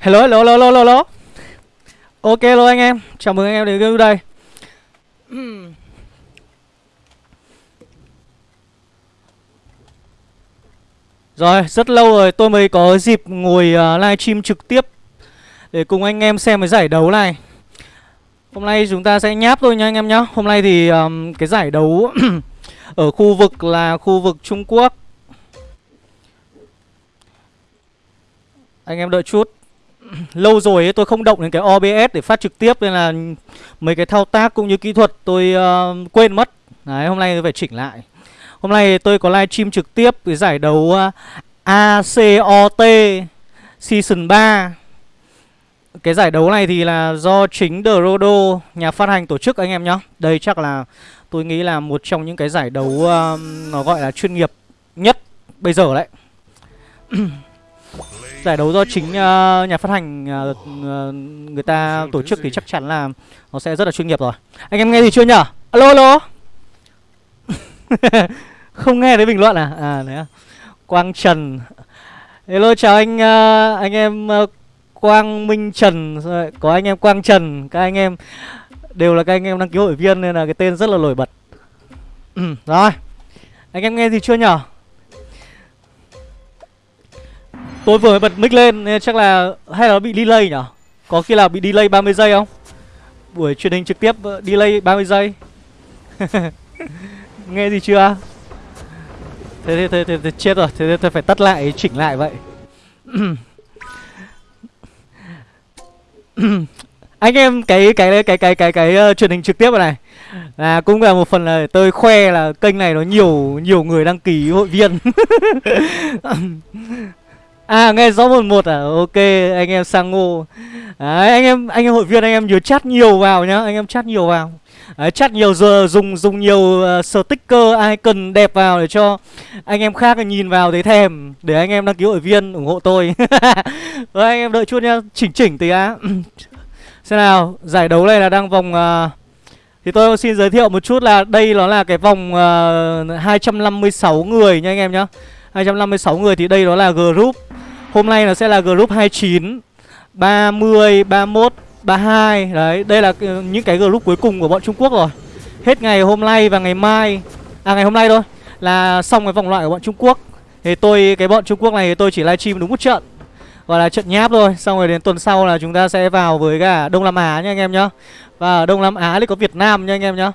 Hello, hello, hello, hello, hello. Ok hello anh em, chào mừng anh em đến với đây. Rồi, rất lâu rồi tôi mới có dịp ngồi uh, livestream trực tiếp để cùng anh em xem cái giải đấu này. Hôm nay chúng ta sẽ nháp thôi nha anh em nhá. Hôm nay thì um, cái giải đấu ở khu vực là khu vực Trung Quốc. Anh em đợi chút lâu rồi ấy, tôi không động đến cái OBS để phát trực tiếp nên là mấy cái thao tác cũng như kỹ thuật tôi uh, quên mất. Đấy, hôm nay tôi phải chỉnh lại. Hôm nay tôi có livestream trực tiếp cái giải đấu ờ, uh, ACOT Season 3. Cái giải đấu này thì là do chính Drodo nhà phát hành tổ chức anh em nhá. Đây chắc là tôi nghĩ là một trong những cái giải đấu uh, nó gọi là chuyên nghiệp nhất bây giờ đấy. giải đấu do chính uh, nhà phát hành uh, người ta tổ chức thì chắc chắn là nó sẽ rất là chuyên nghiệp rồi. Anh em nghe gì chưa nhở? Alo alo. Không nghe thấy bình luận à? À đấy à. Quang Trần. Hello chào anh uh, anh em uh, Quang Minh Trần, có anh em Quang Trần, các anh em đều là các anh em đăng ký hội viên nên là cái tên rất là nổi bật. rồi. Anh em nghe gì chưa nhở? Tôi vừa mới bật mic lên nên chắc là hay là nó bị delay nhỉ? Có khi là bị delay 30 giây không? Buổi truyền hình trực tiếp ờ, delay 30 giây. Nghe gì chưa? Thế thế, thế thế thế chết rồi, thế thế phải tắt lại chỉnh lại vậy. Anh em cái cái cái cái cái cái uh, truyền hình trực tiếp này là cũng là một phần là tôi khoe là kênh này nó nhiều nhiều người đăng ký hội viên. À nghe rõ một một à? Ok anh em sang ngô. Đấy anh em anh em hội viên anh em nhớ chat nhiều vào nhá. Anh em chat nhiều vào. Đấy, chat nhiều giờ dùng dùng nhiều uh, sticker icon đẹp vào để cho anh em khác nhìn vào thấy thèm. Để anh em đăng ký hội viên ủng hộ tôi. Rồi anh em đợi chút nhá, chỉnh chỉnh tí á. Xem nào, giải đấu này là đang vòng uh, thì tôi xin giới thiệu một chút là đây nó là cái vòng ờ, uh, 256 người nha anh em nhá. 256 người thì đây đó là group. Hôm nay nó sẽ là group 29 30, 31, 32 Đấy, đây là ờ, những cái group cuối cùng của bọn Trung Quốc rồi. Hết ngày hôm nay và ngày mai. À ngày hôm nay thôi Là xong cái vòng loại của bọn Trung Quốc. Thì tôi, cái bọn Trung Quốc này thì tôi chỉ livestream đúng một trận. Gọi là trận nháp thôi Xong rồi đến tuần sau là chúng ta sẽ vào với cả Đông Nam Á nha anh em nhá. Và ở Đông Nam Á thì có Việt Nam nha anh em nhá.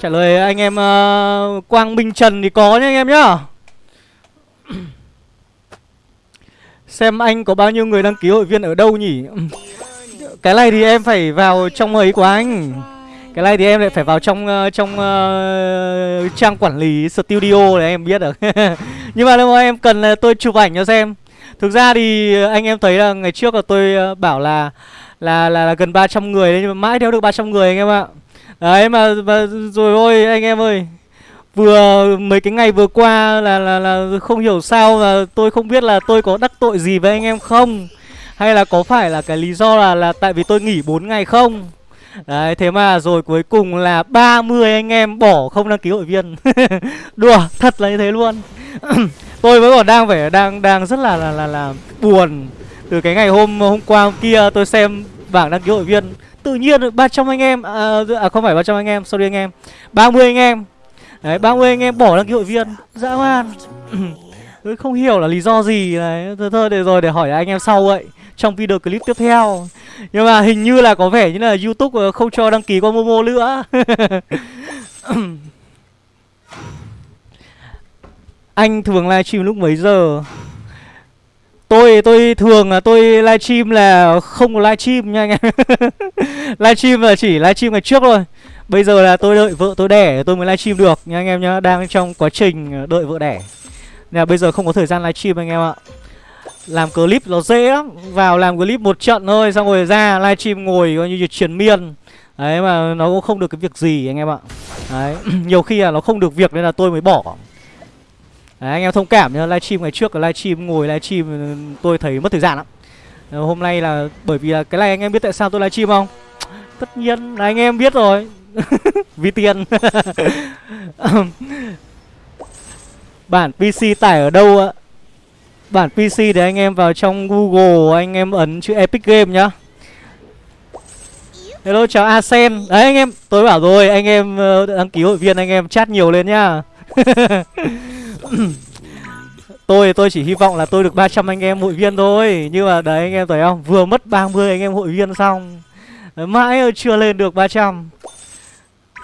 Trả lời anh em uh, Quang Minh Trần thì có nha anh em nhá. Xem anh có bao nhiêu người đăng ký hội viên ở đâu nhỉ? Cái này thì em phải vào trong ấy của anh. Cái này thì em lại phải vào trong uh, trong uh, trang quản lý studio để em biết được. Nhưng mà nếu mà em cần là tôi chụp ảnh cho xem. Thực ra thì anh em thấy là ngày trước là tôi bảo là là là, là gần 300 người đấy nhưng mà mãi đeo được 300 người anh em ạ. Đấy mà, mà rồi ôi anh em ơi. Vừa mấy cái ngày vừa qua là là là không hiểu sao là tôi không biết là tôi có đắc tội gì với anh em không? Hay là có phải là cái lý do là là tại vì tôi nghỉ 4 ngày không? Đấy thế mà rồi cuối cùng là 30 anh em bỏ không đăng ký hội viên. Đùa thật là như thế luôn. Tôi vẫn còn đang phải đang đang rất là là là, là buồn. Từ cái ngày hôm hôm qua hôm kia tôi xem bảng đăng ký hội viên. Tự nhiên 300 anh em à, à không phải 300 anh em, sorry anh em. 30 anh em. Đấy 30 anh em bỏ đăng ký hội viên. Dã man. Tôi không hiểu là lý do gì. Này, Thôi thôi, để rồi, để hỏi anh em sau vậy Trong video clip tiếp theo. Nhưng mà hình như là có vẻ như là Youtube không cho đăng ký qua Momo nữa. Anh thường livestream lúc mấy giờ? Tôi tôi thường là tôi livestream là không có livestream nha anh em. Livestream là chỉ livestream ngày trước thôi. Bây giờ là tôi đợi vợ tôi đẻ tôi mới livestream được nha anh em nhá. Đang trong quá trình ờ, đợi vợ đẻ. Nên là bây giờ không có thời gian livestream anh em ạ. Làm clip nó dễ lắm. Vào làm clip một trận thôi Xong rồi ra livestream ngồi coi như truyền miên. Đấy mà nó cũng không được cái việc gì anh em ạ. Đấy Nhiều khi là nó không được việc nên là tôi mới bỏ. Đấy, anh em thông cảm nhá, livestream ngày trước là livestream ngồi livestream ừ, tôi thấy mất thời gian lắm. Hôm nay là bởi vì là cái này anh em biết tại sao tôi livestream không? Tất nhiên là anh em biết rồi ví tiền. Bản PC tải ở đâu ạ? Bản PC để anh em vào trong Google anh em ấn chữ Epic Game nhá. Hello chào Asen. Đấy anh em, tôi bảo rồi, anh em ờ, đăng ký hội viên anh em chat nhiều lên nhá. tôi tôi chỉ hy vọng là tôi được 300 anh em hội viên thôi Nhưng mà đấy anh em thấy không Vừa mất 30 anh em hội viên xong Mãi chưa lên được 300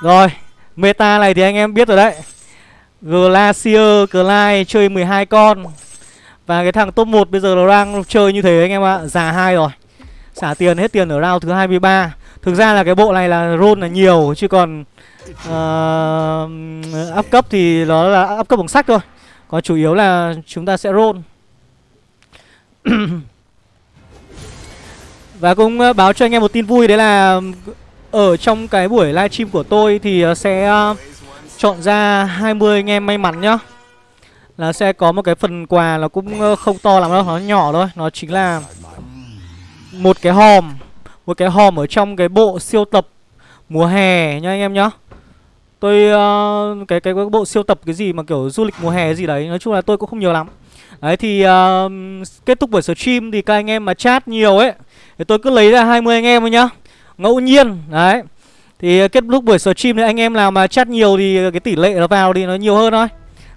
rồi Meta này thì anh em biết rồi đấy. Glacier Clyde chơi 12 con. Và cái thằng top 1 bây giờ nó đang chơi như thế anh em ạ Già hai rồi. Xả tiền hết tiền ở round thứ 23 Thực ra là cái bộ này là roll là nhiều Chứ còn uh, Up cấp thì nó là up cấp bằng sách thôi. Còn chủ yếu là chúng ta sẽ roll. Và cũng ờ, báo cho anh em một tin vui Đấy là ở trong cái buổi livestream của tôi Thì ờ, sẽ ờ, chọn ra 20 anh em may mắn nhá. Là sẽ có một cái phần quà Nó cũng ờ, không to lắm đâu Nó nhỏ thôi. Nó chính là Một cái hòm Một cái hòm ở trong cái bộ siêu tập mùa hè nha anh em nhá. Tôi uh, cái, cái cái bộ siêu tập cái gì mà kiểu du lịch mùa hè gì đấy Nói chung là tôi cũng không nhiều lắm. Đấy thì uh, kết thúc buổi stream thì các anh em mà chat nhiều ấy Thì tôi cứ lấy ra 20 anh em thôi nhá. Ngẫu nhiên. Đấy. Thì ờ, kết thúc buổi stream thì anh em nào mà chat nhiều thì ờ, cái tỷ lệ nó vào thì nó nhiều hơn thôi.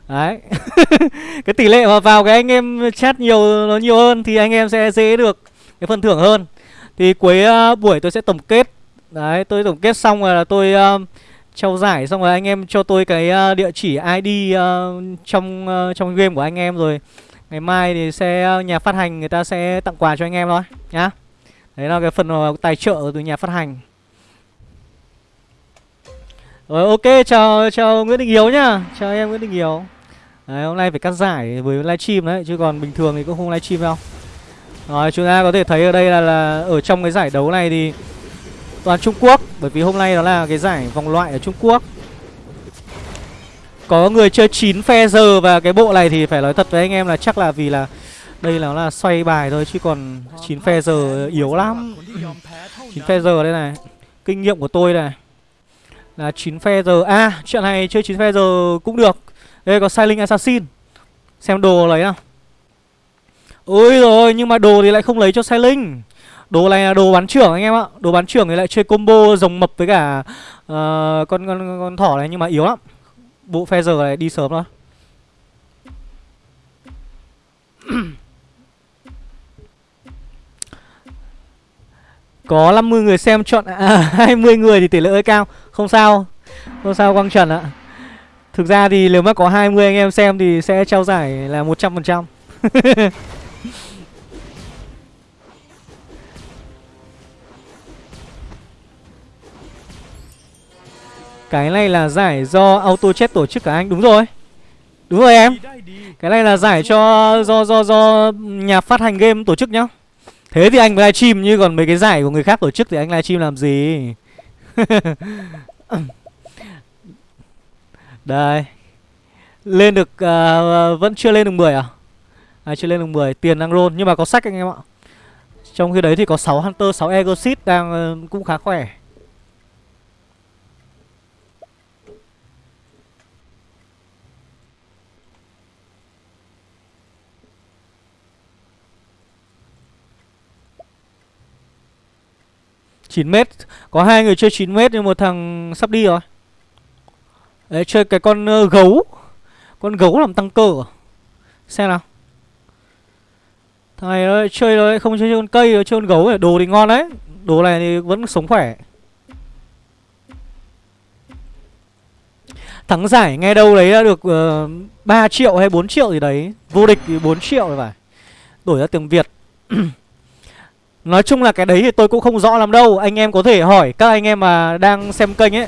Đấy. Cái tỷ lệ mà vào cái anh em chat nhiều nó nhiều hơn Thì anh em sẽ dễ được cái phần thưởng hơn. Thì cuối uh, buổi tôi sẽ tổng kết. Đấy tôi tổng kết xong rồi là tôi uh, trao giải xong rồi anh em cho tôi cái uh, địa chỉ ID uh, trong uh, trong game của anh em rồi. Ngày mai thì sẽ uh, nhà phát hành người ta sẽ tặng quà cho anh em thôi nhá đấy là cái phần ờ, tài trợ từ nhà phát hành. Rồi ok chào chào Nguyễn Đình Hiếu nhá. Chào em Nguyễn Đình Hiếu. Đấy hôm nay phải cắt giải với livestream đấy chứ còn bình thường thì cũng không livestream đâu. Rồi chúng ta có thể thấy ở đây là, là ở trong cái giải đấu này thì toàn Trung Quốc Bởi vì hôm nay đó là cái giải vòng loại ở Trung Quốc. Có người chơi 9 phe giờ và cái bộ này thì phải nói thật với anh em là chắc là vì là đây là nó là xoay bài thôi chứ còn 9 phe giờ yếu lắm. 9 phe giờ đây này Kinh nghiệm của tôi này Là 9 phe giờ. À chuyện này chơi 9 phe giờ cũng được. Đây có Silent Assassin. Xem đồ lấy nào. Ôi rồi nhưng mà đồ thì lại không lấy cho Silent. Đồ này là đồ bán trưởng anh em ạ. Đồ bán trưởng thì lại chơi combo rồng mập với cả uh, con, con con thỏ này nhưng mà yếu lắm. Bộ phe giờ này đi sớm thôi. Có 50 người xem chọn à, 20 người thì tỷ lệ hơi cao. Không sao. Không sao Quang Trần ạ. Thực ra thì nếu mà có 20 anh em xem thì sẽ trao giải là 100% Cái này là giải do auto chat tổ chức cả anh. Đúng rồi. Đúng rồi em. Cái này là giải cho do do do nhà phát hành game tổ chức nhá. Thế thì anh livestream như còn mấy cái giải của người khác tổ chức thì anh livestream làm gì? Đây. Lên được uh, Vẫn chưa lên được 10 à? À chưa lên được 10 Tiền đang roll Nhưng mà có sách anh em ạ. Trong khi đấy thì có 6 Hunter 6 Egosit đang uh, cũng khá khỏe. 9m Có hai người chơi 9m nhưng một thằng sắp đi rồi. Đấy chơi cái con uh, gấu. Con gấu làm tăng cơ. À? Xem nào. Thằng này nó chơi nó không chơi con cây, nó chơi con gấu Đồ thì ngon đấy. Đồ này thì vẫn sống khỏe. Thắng giải nghe đâu đấy đã được ờ, uh, 3 triệu hay 4 triệu gì đấy. Vô địch thì 4 triệu rồi phải. Đổi ra tiếng Việt. Nói chung là cái đấy thì tôi cũng không rõ lắm đâu. Anh em có thể hỏi các anh em mà đang xem kênh ấy.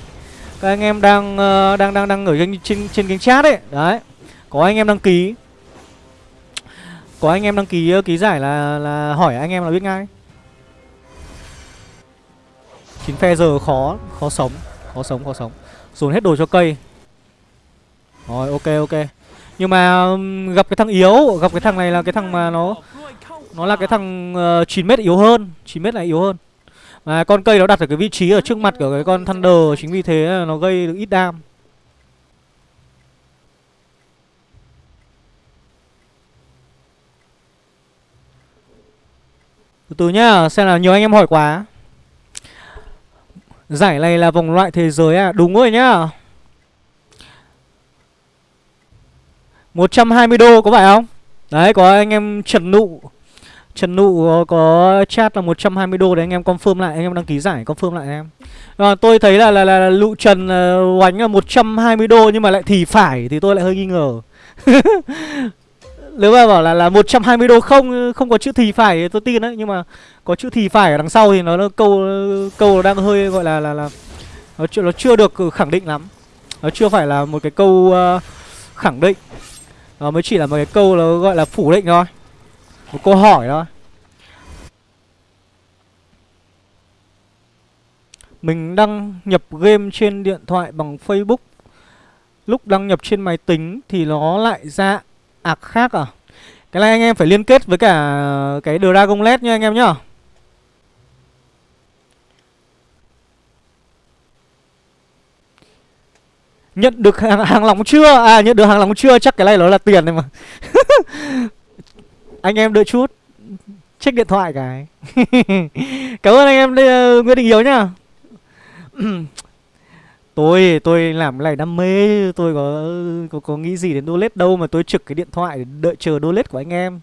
Các anh em đang uh, đang đang đang ở trên, trên, trên kênh chat ấy. Đấy. Có anh em đăng ký. Có anh em đăng ký uh, ký giải là là hỏi anh em là biết ngay. Chín phe giờ khó Khó sống Khó sống khó sống. Dồn hết đồ cho cây. Rồi ok ok. Nhưng mà gặp cái thằng yếu Gặp cái thằng này là cái thằng mà nó nó là cái thằng ờ, uh, 9m yếu hơn 9m này yếu hơn. Mà con cây nó đặt ở cái vị trí ở trước mặt của cái con Thunder Chính vì thế nó gây được ít đam. Từ từ nhá, xem là nhiều anh em hỏi quá. Giải này là vòng loại thế giới à? Đúng rồi nhá. 120 đô có phải không? Đấy có anh em Trần Nụ. Trần Nụ có chat là 120 đô để anh em confirm lại Anh em đăng ký giải confirm lại em. À, Tôi thấy là, là, là, là Lụ Trần uh, oánh là 120 đô Nhưng mà lại thì phải thì tôi lại hơi nghi ngờ. Nếu mà bảo là là 120 đô không không có chữ thì phải thì tôi tin đấy Nhưng mà có chữ thì phải ở đằng sau thì nó, nó câu câu đang hơi gọi là là là nó chưa nó chưa được khẳng định lắm. Nó chưa phải là một cái câu uh, khẳng định. Nó mới chỉ là một cái câu nó gọi là phủ định thôi một câu hỏi thôi. Mình đăng nhập game trên điện thoại bằng Facebook. Lúc đăng nhập trên máy tính thì nó lại ra ạc khác à? Cái này anh em phải liên kết với cả cái Dragon LED nha anh em nhá. Nhận được hàng, hàng lóng chưa? À nhận được hàng lóng chưa? Chắc cái này nó là tiền này mà. Anh em đợi chút. Check điện thoại cái. Cảm ơn anh em đây, uh, Nguyễn Đình Hiếu nhá. Tôi tôi làm cái này đam mê Tôi có có, có nghĩ gì đến donate đâu Mà tôi trực cái điện thoại để đợi chờ donate của anh em.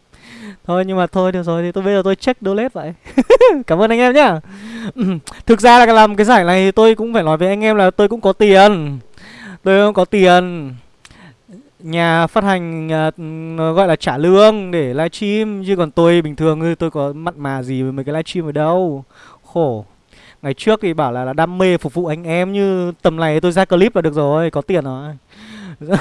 Thôi nhưng mà thôi được rồi thì tôi bây giờ tôi check donate vậy. Cảm ơn anh em nhá. Thực ra là làm cái giải này tôi cũng phải nói với anh em là tôi cũng có tiền. Tôi không có tiền. Nhà phát hành uh, gọi là trả lương để livestream Chứ còn tôi bình thường tôi có mặn mà gì với mấy cái livestream ở đâu. Khổ. Ngày trước thì bảo là, là đam mê phục vụ anh em Như tầm này tôi ra clip là được rồi Có tiền rồi.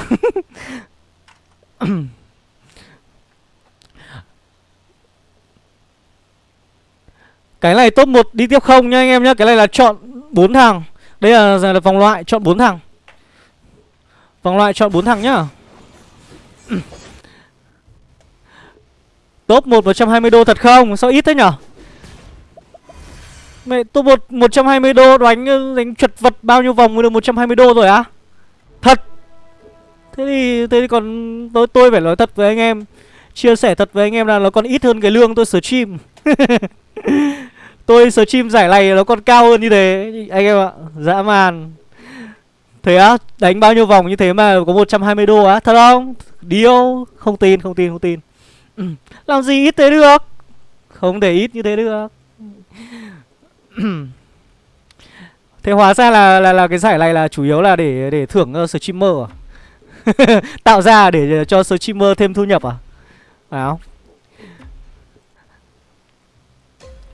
Cái này top 1 đi tiếp không nha anh em nhé Cái này là chọn 4 thằng. Đây là, là vòng loại chọn 4 thằng. Vòng loại chọn 4 thằng nhá. Top 1 120 đô thật không? Sao ít thế nhở? Mẹ top 1 120 đô đánh ờ, đánh chuột vật bao nhiêu vòng mới được 120 đô rồi á? Thật. Thế thì thế thì còn tôi tôi phải nói thật với anh em, chia sẻ thật với anh em là nó còn ít hơn cái lương tôi stream. tôi stream giải này nó còn cao hơn như thế anh em ạ. Dã man. Thế á, đánh bao nhiêu vòng như thế mà có 120 đô á, thật không? Điêu, không tin, không tin, không tin. Ừ. Làm gì ít thế được? Không để ít như thế được. thế hóa ra là là là cái giải này là chủ yếu là để để thưởng uh, streamer à? Tạo ra để cho streamer thêm thu nhập à? Phải không?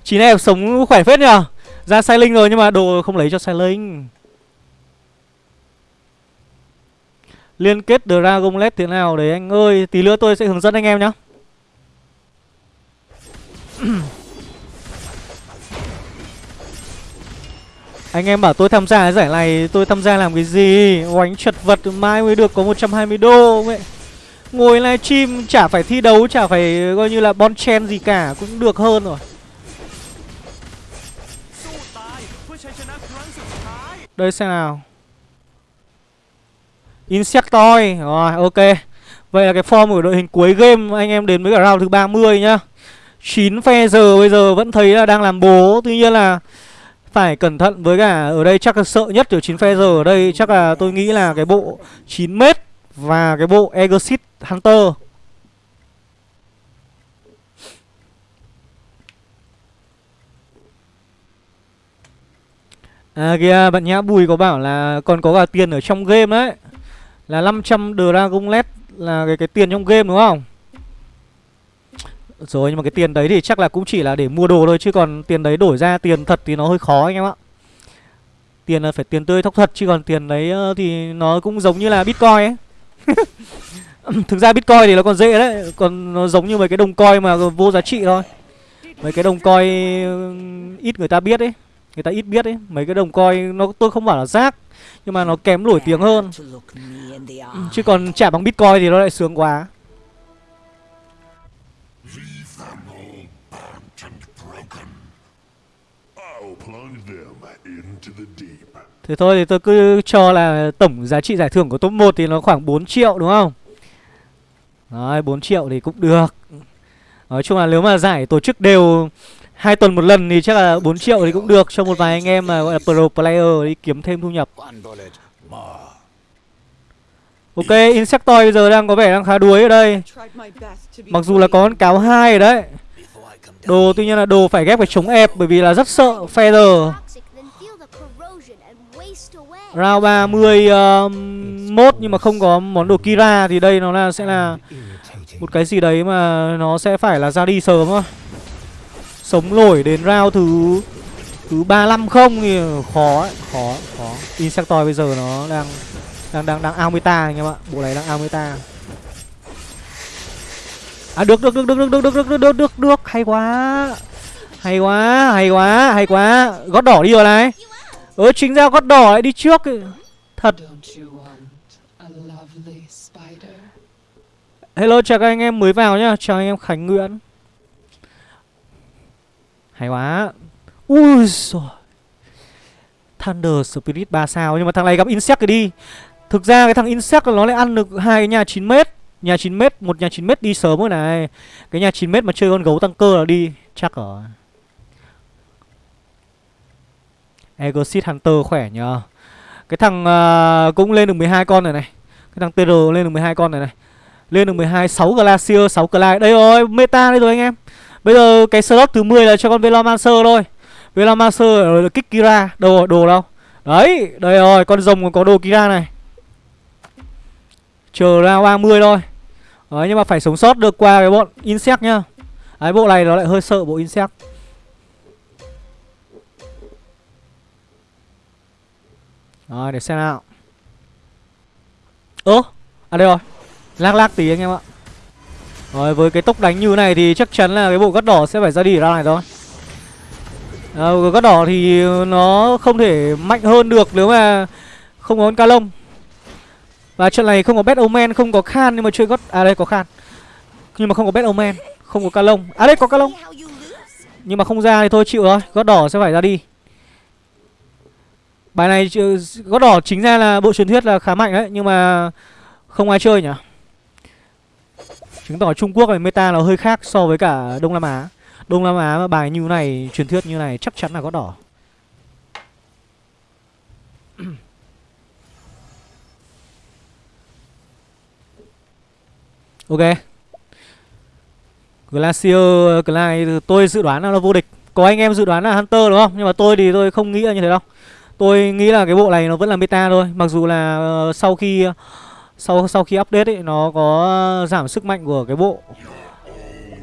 Chín em sống khỏe phết nhờ Ra sai linh rồi nhưng mà đồ không lấy cho sai linh Liên kết Dragonlet thế nào đấy anh ơi? Tí nữa tôi sẽ hướng dẫn anh em nhá. Anh em bảo tôi tham gia cái giải này, Tôi tham gia làm cái gì? Oánh chật vật mai mới được có 120 đô. Vậy Ngồi livestream chả phải thi đấu, Chả phải coi như là bon chen gì cả, Cũng được hơn rồi. Đây xem nào. Insectoid Rồi, ok. Vậy là cái form của đội hình cuối game anh em đến với cả round thứ 30 nhá. 9 phe giờ bây giờ vẫn thấy là đang làm bố. Tuy nhiên là phải cẩn thận với cả ở đây chắc là sợ nhất kiểu 9 phe giờ ở đây chắc là tôi nghĩ là cái bộ 9m và cái bộ Exit Hunter. À kìa, bạn nhã Bùi có bảo là còn có cả tiền ở trong game đấy. Là 500 Dragon Led là cái, cái tiền trong game đúng không? Rồi nhưng mà cái tiền đấy thì chắc là cũng chỉ là để mua đồ thôi Chứ còn tiền đấy đổi ra tiền thật thì nó hơi khó anh em ạ. Tiền là phải tiền tươi thóc thật Chứ còn tiền đấy ờ, thì nó cũng giống như là Bitcoin ấy. Thực ra Bitcoin thì nó còn dễ đấy Còn nó giống như mấy cái đồng coin mà vô giá trị thôi. Mấy cái đồng coin ít người ta biết ấy Người ta ít biết ấy. Mấy cái đồng coin nó tôi không bảo là rác nhưng mà nó kém nổi tiếng hơn. Ừ, chứ còn trả bằng Bitcoin thì nó lại sướng quá. Thế thôi thì tôi cứ cho là tổng giá trị giải thưởng của top 1 thì nó khoảng 4 triệu, đúng không? Đấy 4 triệu thì cũng được. Nói chung là nếu mà giải tổ chức đều hai tuần một lần thì chắc là 4 triệu thì cũng được cho một vài anh em mà gọi là pro player đi kiếm thêm thu nhập. Ok, Insectoid bây giờ đang có vẻ đang khá đuối ở đây. Mặc dù là có con cáo hai ở đấy. Đồ tuy nhiên là đồ phải ghép phải chống ép bởi vì là rất sợ Feather. Round 30 uh, um, mốt nhưng mà không có món đồ Kira thì đây nó là sẽ là một cái gì đấy mà nó sẽ phải là ra đi sớm thôi sống nổi đến round thứ thứ ba năm không thì khó ấy, khó khó insectoid bây giờ nó đang đang đang đang ao meta anh em ạ bộ này đang ao meta à được được được được được được được được được được được hay quá hay quá hay quá hay quá gót đỏ đi rồi này Ừ chính ra gót đỏ lại đi trước thật hello chào các anh em mới vào nhá chào anh em khánh nguyễn hay quá. Ui rồi Thunder Spirit 3 sao. Nhưng mà thằng này gặp Insect rồi đi. Thực ra cái thằng Insect nó lại ăn được hai cái nhà 9m Nhà 9m, một nhà 9m đi sớm rồi này. Cái nhà 9m mà chơi con gấu tăng cơ là đi Chắc rồi. Exit Hunter khỏe nhờ. Cái thằng uh, cũng lên được 12 con rồi này. Cái thằng TR lên được 12 con này này. Lên được 12, 6 Glacier, 6 Clyde. Đây rồi, meta đây rồi anh em. Bây giờ cái slot thứ 10 là cho con Velomancer thôi. Velomancer rồi kích Kira. Đâu đồ đâu? Đấy, đây rồi, con rồng còn có đồ Kira này. Chờ ra 30 thôi. Đấy, nhưng mà phải sống sót được qua cái bọn Insect nhá. Đấy, bộ này nó lại hơi sợ bộ Insect. Rồi, để xem nào. Ơ, à đây rồi. Lác lác tí anh em ạ rồi với cái tốc đánh như này thì chắc chắn là cái bộ gắt đỏ sẽ phải ra đi ra này thôi. À, Gắt đỏ thì nó không thể mạnh hơn được nếu mà không có con ca lông Và trận này không có bet omen, không có khan nhưng mà chơi gót... À đây có khan. Nhưng mà không có bet omen, không có ca lông À đây có ca lông Nhưng mà không ra thì thôi chịu rồi, gót đỏ sẽ phải ra đi. Bài này gót đỏ chính ra là bộ truyền thuyết là khá mạnh đấy Nhưng mà không ai chơi nhỉ? Chứng tỏ Trung Quốc này meta nó hơi khác so với cả Đông Nam Á. Đông Nam Á mà bài như này, truyền thuyết như này chắc chắn là có đỏ. Ok. Glacier Clyde tôi dự đoán là nó vô địch. Có anh em dự đoán là Hunter đúng không? Nhưng mà tôi thì tôi không nghĩ là như thế đâu. Tôi nghĩ là cái bộ này nó vẫn là meta thôi. Mặc dù là uh, sau khi uh, sau sau khi update ấy nó có giảm sức mạnh của cái bộ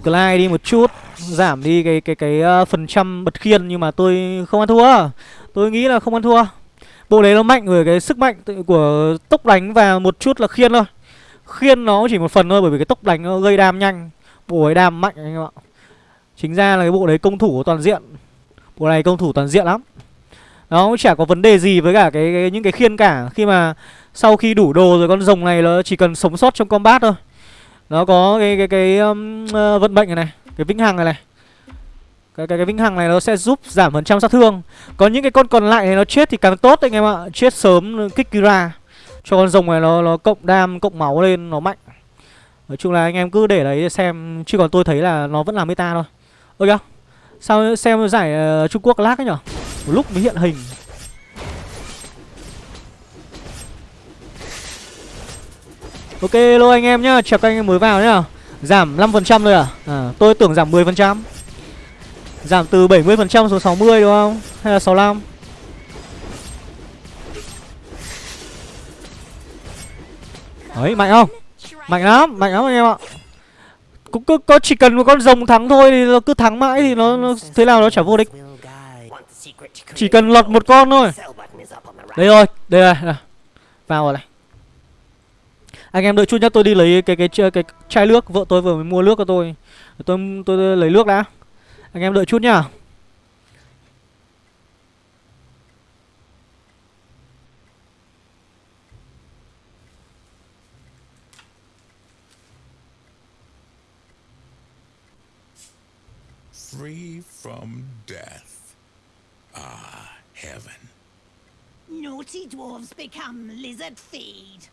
Clyde đi một chút giảm đi cái cái cái uh, phần trăm bật khiên nhưng mà tôi không ăn thua. Tôi nghĩ là không ăn thua. Bộ đấy nó mạnh về cái sức mạnh của tốc đánh và một chút là khiên thôi. Khiên nó chỉ một phần thôi bởi vì cái tốc đánh nó gây đam nhanh. Bộ ấy đam mạnh anh em ạ. Chính ra là cái bộ đấy công thủ toàn diện. Bộ này công thủ toàn diện lắm. Nó cũng chả có vấn đề gì với cả cái, cái những cái khiên cả. Khi mà sau khi đủ đồ rồi con rồng này nó chỉ cần sống sót trong combat thôi. Nó có cái cái cái um, uh, vận mệnh này này Cái vĩnh hằng này này. Cái, cái cái vĩnh hằng này nó sẽ giúp giảm phần trăm sát thương. Có những cái con còn lại này nó chết thì càng tốt anh em ạ. Chết sớm ừ, kích Kira Cho con rồng này nó nó cộng đam, cộng máu lên nó mạnh. Nói chung là anh em cứ để đấy xem Chứ còn tôi thấy là nó vẫn là meta thôi. Ơ kìa Sao xem giải uh, Trung Quốc lag ấy nhở? Một lúc mới hiện hình. Ok lô anh em nhá, chào các anh em mới vào nhá. Giảm 5% thôi à? à? Tôi tưởng giảm 10%. Giảm từ 70% xuống 60 đúng không? Hay là 65? Đấy, mạnh không? Mạnh lắm, mạnh lắm anh em ạ. Cũng cứ có chỉ cần một con rồng thắng thôi thì nó cứ thắng mãi thì nó, nó thế nào nó chả vô địch. Chỉ cần lọt một con thôi. Đây rồi, đây rồi. Vào rồi này anh em đợi chút nhá tôi đi lấy cái cái cái, cái chai nước vợ tôi vừa mới mua nước cho tôi tôi tôi, tôi lấy nước đã anh em đợi chút nhá free from death. Ah, heaven. Naughty dwarves become lizard feed.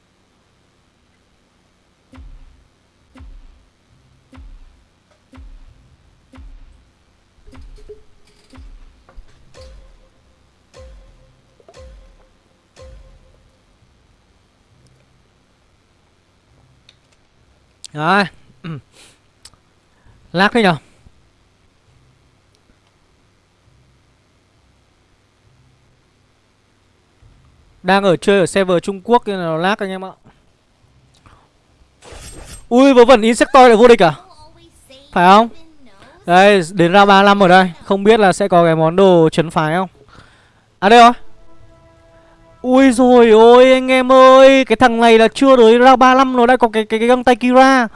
Rồi. Lát thế nhờ. Đang ở chơi ở server Trung Quốc nên là nó lag anh em ạ. Ui, vớ vẩn Insectoid lại vô địch à? Phải không? Đây, đến ra 35 ở đây. Không biết là sẽ có cái món đồ chấn phái không? À đây rồi. Ui rồi ôi anh em ơi Cái thằng này là chưa tới ra 35 nó đã có cái cái, cái găng tay Kira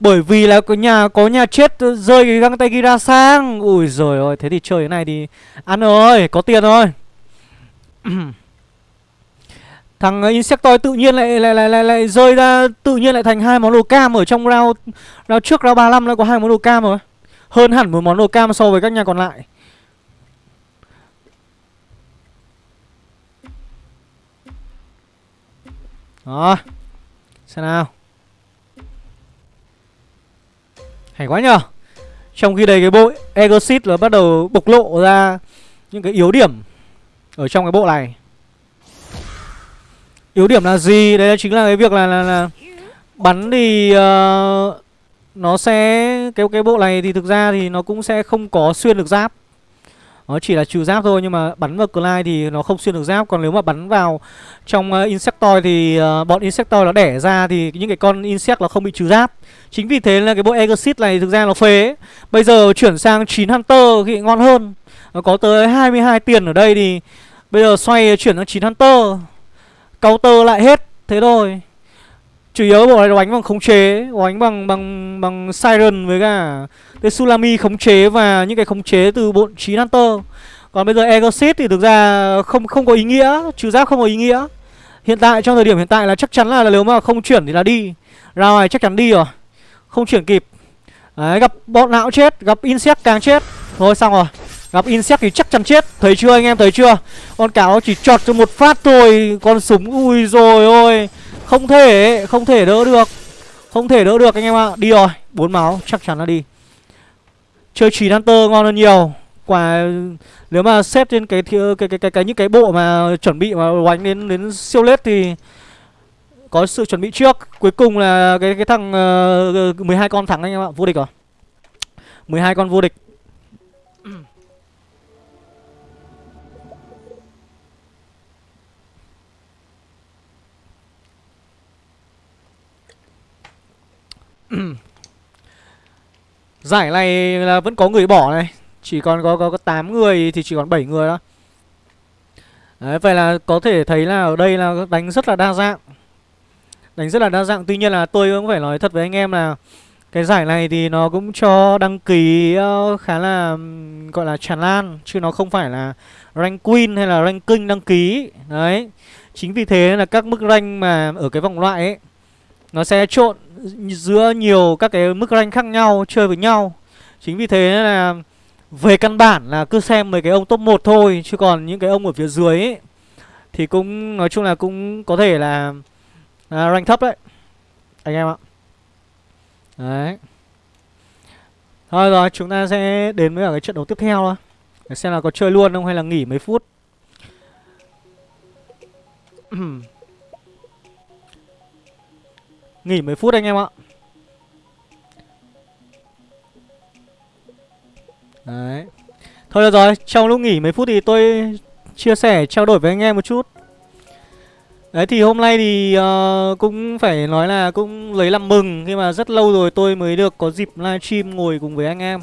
Bởi vì là có nhà có nhà chết ờ, rơi cái găng tay Kira sang Ui rồi ôi thế thì chơi thế này thì Ăn rồi có tiền rồi Thằng ờ, Insectoid tự nhiên lại lại, lại lại lại rơi ra tự nhiên lại thành hai món đồ cam ở trong round round trước round 35 lại có hai món đồ cam rồi. Hơn hẳn một món đồ cam so với các nhà còn lại. Đó. Xem nào. Hay quá nhờ. Trong khi đây cái bộ Egosit là bắt đầu bộc lộ ra những cái yếu điểm ở trong cái bộ này. Yếu điểm là gì? Đấy chính là cái việc là là, là bắn thì uh, nó sẽ cái cái bộ này thì thực ra thì nó cũng sẽ không có xuyên được giáp. Nó chỉ là trừ giáp thôi nhưng mà bắn vào Clyde thì nó không xuyên được giáp. Còn nếu mà bắn vào trong uh, Insectoid thì uh, bọn Insectoid nó đẻ ra thì những cái con Insect nó không bị trừ giáp. Chính vì thế là cái bộ Exit này thực ra nó phế. Bây giờ chuyển sang 9 Hunter thì ngon hơn. Nó có tới 22 tiền ở đây thì Bây giờ xoay chuyển sang 9 Hunter. Counter lại hết. Thế thôi chủ yếu bộ này đánh bằng khống chế đánh bằng bằng bằng siren với cả cái sulami khống chế và những cái khống chế từ bộ trí hunter. Còn bây giờ exit thì thực ra không không có ý nghĩa trừ giáp không có ý nghĩa. Hiện tại trong thời điểm hiện tại là chắc chắn là, là nếu mà không chuyển thì là đi. Ra ngoài chắc chắn đi rồi không chuyển kịp. Đấy, gặp bọn não chết gặp insect càng chết. Thôi xong rồi Gặp insect thì chắc chắn chết. Thấy chưa anh em thấy chưa? Con cáo chỉ chọt cho một phát thôi Con súng ui rồi ôi. Không thể không thể đỡ được. Không thể đỡ được anh em ạ. À. Đi rồi bốn máu chắc chắn là đi. Chơi chỉ Hunter ngon hơn nhiều. Quả nếu mà xếp trên cái cái cái cái, cái, cái những cái bộ mà chuẩn bị mà đánh đến đến siêu lết thì có sự chuẩn bị trước. Cuối cùng là cái cái thằng ờ, uh, 12 con thắng anh em ạ. Vô địch à? rồi 12 con vô địch. Giải này là vẫn có người bỏ này. Chỉ còn có, có, có 8 người thì chỉ còn 7 người đó Đấy, vậy là có thể thấy là ở đây là đánh rất là đa dạng. Đánh rất là đa dạng. Tuy nhiên là tôi cũng phải nói thật với anh em là Cái giải này thì nó cũng cho đăng ký ờ, khá là gọi là tràn lan Chứ nó không phải là rank queen hay là rank king đăng ký. Đấy. Chính vì thế là các mức rank mà ở cái vòng loại ấy nó sẽ trộn giữa nhiều các cái mức rank khác nhau chơi với nhau. Chính vì thế là về căn bản là cứ xem mấy cái ông top 1 thôi Chứ còn những cái ông ở phía dưới ấy, Thì cũng nói chung là cũng có thể là, là rank thấp đấy. Anh em ạ. Đấy. Thôi rồi chúng ta sẽ đến với cả cái trận đấu tiếp theo thôi. Để xem là có chơi luôn không hay là nghỉ mấy phút. Nghỉ mấy phút anh em ạ Đấy Thôi được rồi, trong lúc nghỉ mấy phút thì tôi chia sẻ, trao đổi với anh em một chút Đấy thì hôm nay thì uh, cũng phải nói là cũng lấy làm mừng khi mà rất lâu rồi tôi mới được có dịp livestream ngồi cùng với anh em.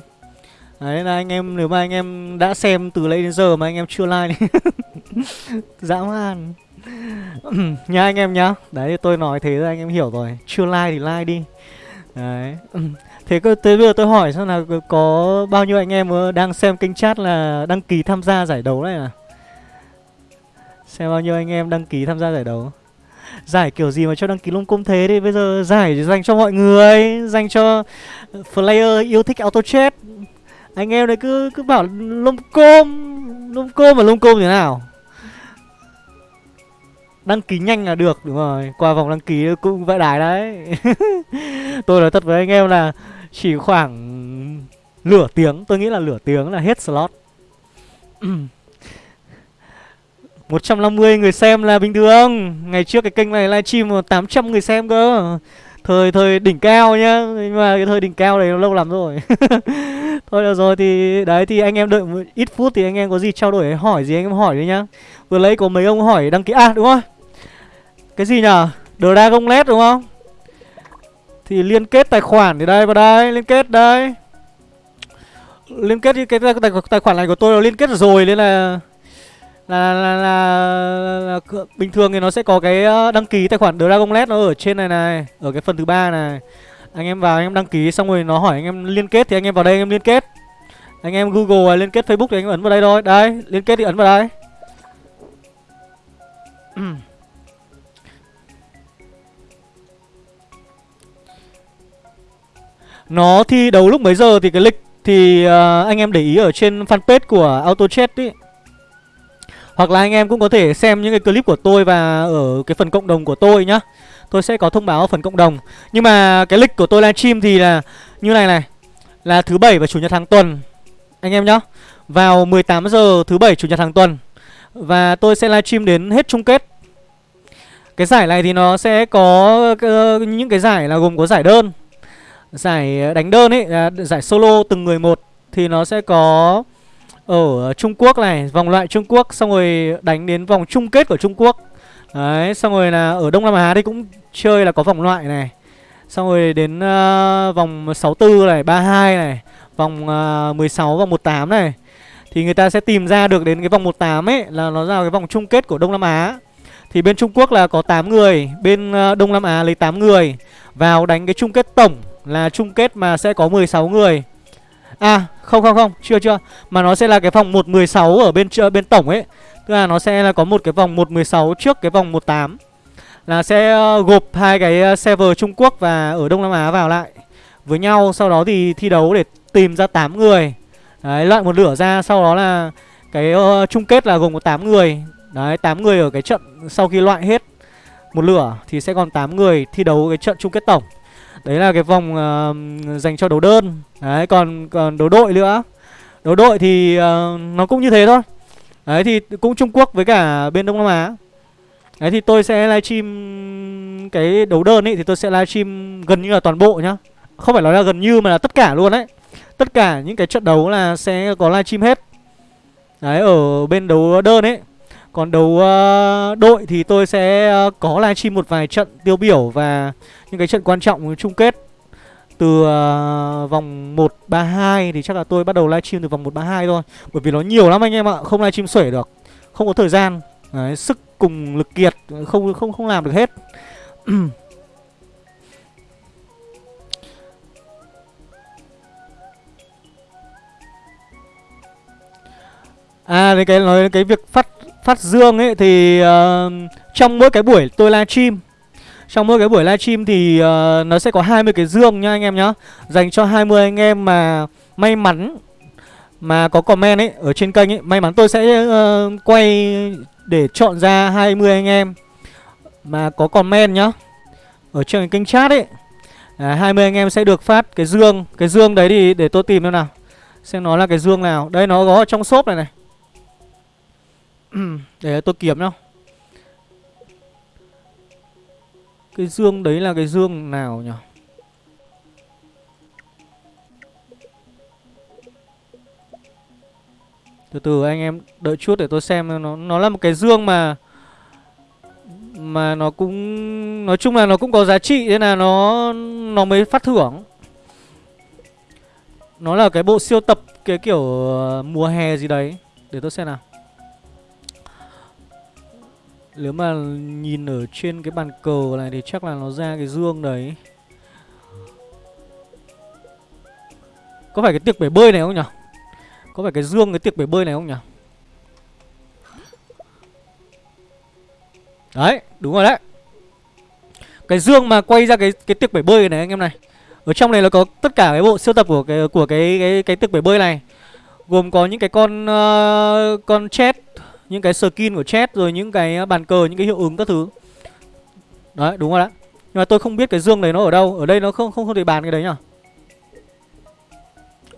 Đấy là anh em nếu mà anh em đã xem từ lấy đến giờ mà anh em chưa like dã man nha anh em nhá. Đấy, tôi nói thế anh em hiểu rồi. Chưa like thì like đi. Đấy. Thế cơ tới bây giờ tôi hỏi xem là có bao nhiêu anh em ờ, đang xem kênh chat là đăng ký tham gia giải đấu này à? Xem bao nhiêu anh em đăng ký tham gia giải đấu Giải kiểu gì mà cho đăng ký lung cung thế đi bây giờ giải dành cho mọi người, Dành cho player yêu thích auto chat Anh em đấy cứ cứ bảo lung côm Lung côm mà lung côm thế nào Đăng ký nhanh là được, đúng rồi. Qua vòng đăng ký cũng vãi đài đấy. Tôi nói thật với anh em là Chỉ khoảng Nửa tiếng, Tôi nghĩ là nửa tiếng là hết slot. 150 người xem là bình thường. Ngày trước cái kênh này livestream 800 người xem cơ. Thời thời đỉnh cao nhá. Nhưng mà cái thời đỉnh cao này lâu lắm rồi. Thôi được rồi, thì Đấy, thì anh em đợi một ít phút Thì anh em có gì trao đổi hỏi gì anh em hỏi đi nhá. Vừa lấy có mấy ông hỏi đăng ký À đúng rồi. Cái gì nhở Dragon LED đúng không Thì liên kết tài khoản thì đây vào đây Liên kết đây Liên kết cái tài, tài, tài khoản này của tôi là liên kết rồi Nên là là, là, là, là, là bình thường thì nó sẽ có cái ờ, đăng ký tài khoản Dragon LED nó ở trên này này, ở cái phần thứ ba này. Anh em vào anh em đăng ký xong rồi nó hỏi anh em liên kết thì anh em vào đây anh em liên kết. Anh em Google liên kết Facebook thì anh em ấn vào đây thôi. Đây, liên kết thì ấn vào đây. Nó thi đấu lúc mấy giờ thì cái lịch thì uh, anh em để ý ở trên fanpage của AutoChat ý. Hoặc là anh em cũng có thể xem những cái clip của tôi và ở cái phần cộng đồng của tôi nhá. Tôi sẽ có thông báo ở phần cộng đồng. Nhưng mà cái lịch của tôi livestream thì là như này này. Là thứ bảy và chủ nhật hàng tuần Anh em nhá. Vào 18 giờ thứ bảy chủ nhật hàng tuần. Và tôi sẽ livestream đến hết chung kết. Cái giải này thì nó sẽ có uh, những cái giải là gồm có giải đơn. Giải ờ, đánh đơn ấy, giải solo từng người một Thì nó sẽ có ở Trung Quốc này, vòng loại Trung Quốc xong rồi đánh đến vòng chung kết của Trung Quốc. Đấy, xong rồi là ở Đông Nam Á thì cũng chơi là có vòng loại này. Xong rồi đến uh, vòng 64 này, 32 này, vòng uh, 16 và 18 này. Thì người ta sẽ tìm ra được đến cái vòng 18 ấy là nó ra cái vòng chung kết của Đông Nam Á. Thì bên Trung Quốc là có 8 người, bên uh, Đông Nam Á lấy 8 người vào đánh cái chung kết tổng là chung kết mà sẽ có 16 người. À không không không Chưa chưa. Mà nó sẽ là cái vòng 116 ở bên bên tổng ấy. Tức là nó sẽ là có một cái vòng 116 trước cái vòng 18 Là sẽ ờ, gộp hai cái ờ, server Trung Quốc và ở Đông Nam Á vào lại. Với nhau Sau đó thì thi đấu để tìm ra 8 người. Đấy loại một lửa ra Sau đó là cái uh, chung kết là gồm có 8 người. Đấy 8 người ở cái trận sau khi loại hết một lửa Thì sẽ còn 8 người thi đấu cái trận chung kết tổng. Đấy là cái vòng uh, dành cho đấu đơn. Đấy còn còn đấu đội nữa. Đấu đội thì uh, nó cũng như thế thôi. Đấy thì cũng Trung Quốc với cả bên Đông Nam Á. Đấy thì tôi sẽ livestream cái đấu đơn ấy thì tôi sẽ livestream gần như là toàn bộ nhá. Không phải nói là gần như mà là tất cả luôn đấy Tất cả những cái trận đấu là sẽ có livestream hết. Đấy ở bên đấu đơn ấy còn đấu uh, đội thì tôi sẽ uh, có livestream một vài trận tiêu biểu và những cái trận quan trọng chung kết từ uh, vòng 132 thì chắc là tôi bắt đầu livestream từ vòng 132 thôi. Bởi vì nó nhiều lắm anh em ạ, không livestream xuể được. Không có thời gian. Đấy, sức cùng lực kiệt không không không làm được hết. à, đấy cái nói cái việc phát phát dương ấy thì uh, trong mỗi cái buổi tôi livestream trong mỗi cái buổi livestream thì uh, nó sẽ có 20 cái dương nha anh em nhá. Dành cho 20 anh em mà may mắn Mà có comment ấy ở trên kênh ấy. May mắn tôi sẽ uh, quay để chọn ra 20 anh em Mà có comment nhá Ở trên kênh chat ấy. À, 20 anh em sẽ được phát cái dương Cái dương đấy thì để tôi tìm xem nào Xem nó là cái dương nào. Đây nó có ở trong shop này này. để tôi kiểm nhá. Cái dương đấy là cái dương nào nhỉ? Từ từ, anh em đợi chút để tôi xem nó Nó là một cái dương mà mà nó cũng, nói chung là nó cũng có giá trị, nên là nó nó mới phát thưởng. Nó là cái bộ siêu tập, cái kiểu ờ, mùa hè gì đấy. Để tôi xem nào nếu mà nhìn ở trên cái bàn cờ này thì chắc là nó ra cái dương đấy Có phải cái tiệc bể bơi này không nhỉ? Có phải cái dương cái tiệc bể bơi này không nhỉ? Đấy, đúng rồi đấy Cái dương mà quay ra cái cái tiệc bể bơi này anh em này Ở trong này là có tất cả cái bộ siêu tập của cái của cái cái cái tiệc bể bơi này Gồm có những cái con uh, con chết những cái skin của chat Rồi những cái à, bàn cờ, những cái hiệu ứng các thứ Đấy, đúng rồi đấy Nhưng mà tôi không biết cái dương này nó ở đâu Ở đây nó không không không thể bàn cái đấy nhở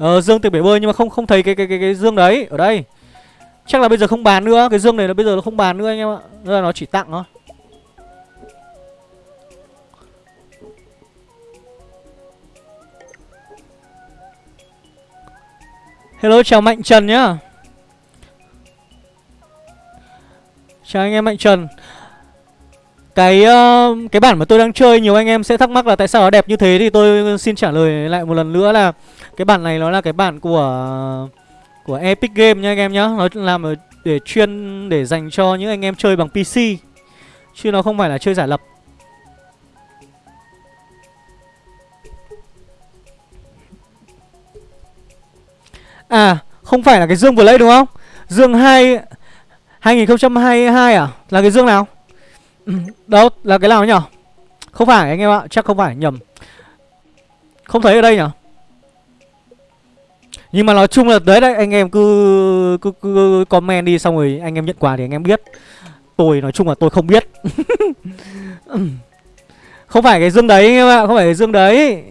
Ờ dương từ bể bơi nhưng mà không không thấy cái cái cái cái dương đấy ở đây. Chắc là bây giờ không bán nữa, cái dương này là bây giờ nó không bán nữa anh em ạ. Nên là nó chỉ tặng thôi. Hello chào Mạnh Trần nhá. Chào anh em Mạnh Trần. Cái uh, cái bản mà tôi đang chơi nhiều anh em sẽ thắc mắc là tại sao nó đẹp như thế thì tôi xin trả lời lại một lần nữa là cái bản này nó là cái bản của của Epic Game nha anh em nhá. Nó làm để chuyên để dành cho những anh em chơi bằng PC. Chứ nó không phải là chơi giả lập. À, không phải là cái dương vừa lấy đúng không? Dương 2 2022 à? Là cái dương nào? Ừ, đâu, là cái nào nhỉ? Không phải anh em ạ, chắc không phải nhầm. Không thấy ở đây nhỉ? Nhưng mà nói chung là đấy đấy anh em cứ, cứ cứ comment đi xong rồi anh em nhận quà thì anh em biết. Tôi nói chung là tôi không biết. Ừ. không phải cái dương đấy anh em ạ, không phải cái dương đấy.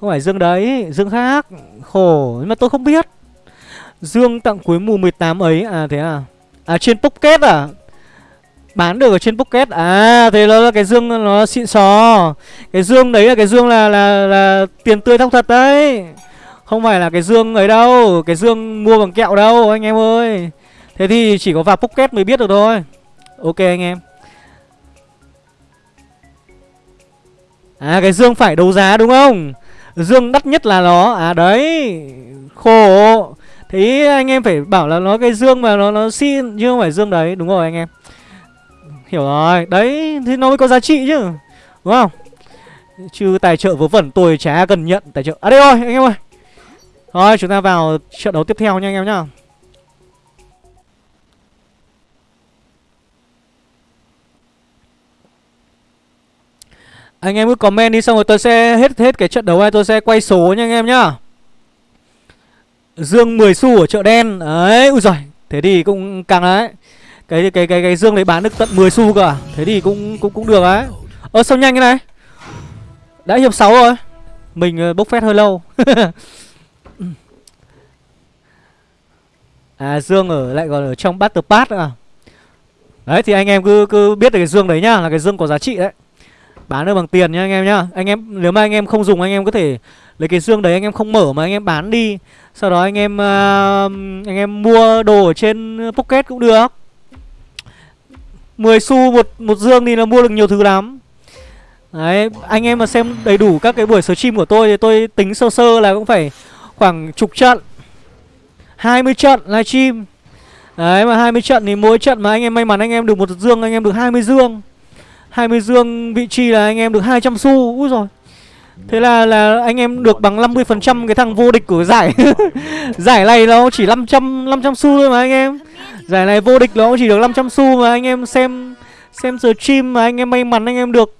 Không phải dương đấy, dương khác. Khổ nhưng mà tôi không biết. Dương tặng cuối mùa 18 ấy à thế à? À trên Pocket à? Bán được ở trên Pocket À thế nó là cái dương, nó xịn sò. Cái dương đấy là cái dương là là là tiền tươi thóc thật đấy. Không phải là cái dương ấy đâu, Cái dương mua bằng kẹo đâu, anh em ơi. Thế thì chỉ có vào Pocket mới biết được thôi. Ok, anh em. À cái dương phải đấu giá đúng không? Dương đắt nhất là nó. À đấy. Khổ. Thế anh em phải bảo là nó cái dương mà nó nó xin chứ không phải dương đấy, đúng rồi anh em. Hiểu rồi, Đấy thì nó mới có giá trị chứ, Đúng không? Chứ tài trợ vớ vẩn tôi chả cần nhận tài trợ. À đây rồi, anh em ơi. Thôi chúng ta vào trận đấu tiếp theo nha anh em nhá. Anh em cứ comment đi, xong rồi tôi sẽ hết hết cái trận đấu này tôi sẽ quay số nha anh em nhá. Dương 10 xu ở chợ đen. Đấy, ui giời Thế thì cũng càng đấy. Cái cái cái cái dương đấy bán được tận 10 xu cơ à? Thế thì cũng cũng cũng được đấy. Ơ sao nhanh cái này? Đã hiệp 6 rồi. Mình ờ, bốc phét hơi lâu. À dương ở lại còn ở trong battle pass à? Đấy thì anh em cứ cứ biết được cái dương đấy nhá là cái dương có giá trị đấy bán được bằng tiền nhá anh em nhá anh em nếu mà anh em không dùng anh em có thể lấy cái dương đấy anh em không mở mà anh em bán đi sau đó anh em uh, anh em mua đồ ở trên pocket cũng được 10 xu một một dương thì là mua được nhiều thứ lắm Đấy, anh em mà xem đầy đủ các cái buổi stream của tôi thì tôi tính sơ sơ là cũng phải khoảng chục trận 20 trận livestream Đấy mà 20 trận thì mỗi trận mà anh em may mắn anh em được một dương anh em được 20 dương 20 dương vị trí là anh em được 200 xu Úi rồi Thế là là anh em được bằng 50% cái thằng vô địch của giải. Giải này nó chỉ 500 500 xu thôi mà anh em. Giải này vô địch nó chỉ được 500 xu mà anh em xem xem stream mà anh em may mắn anh em được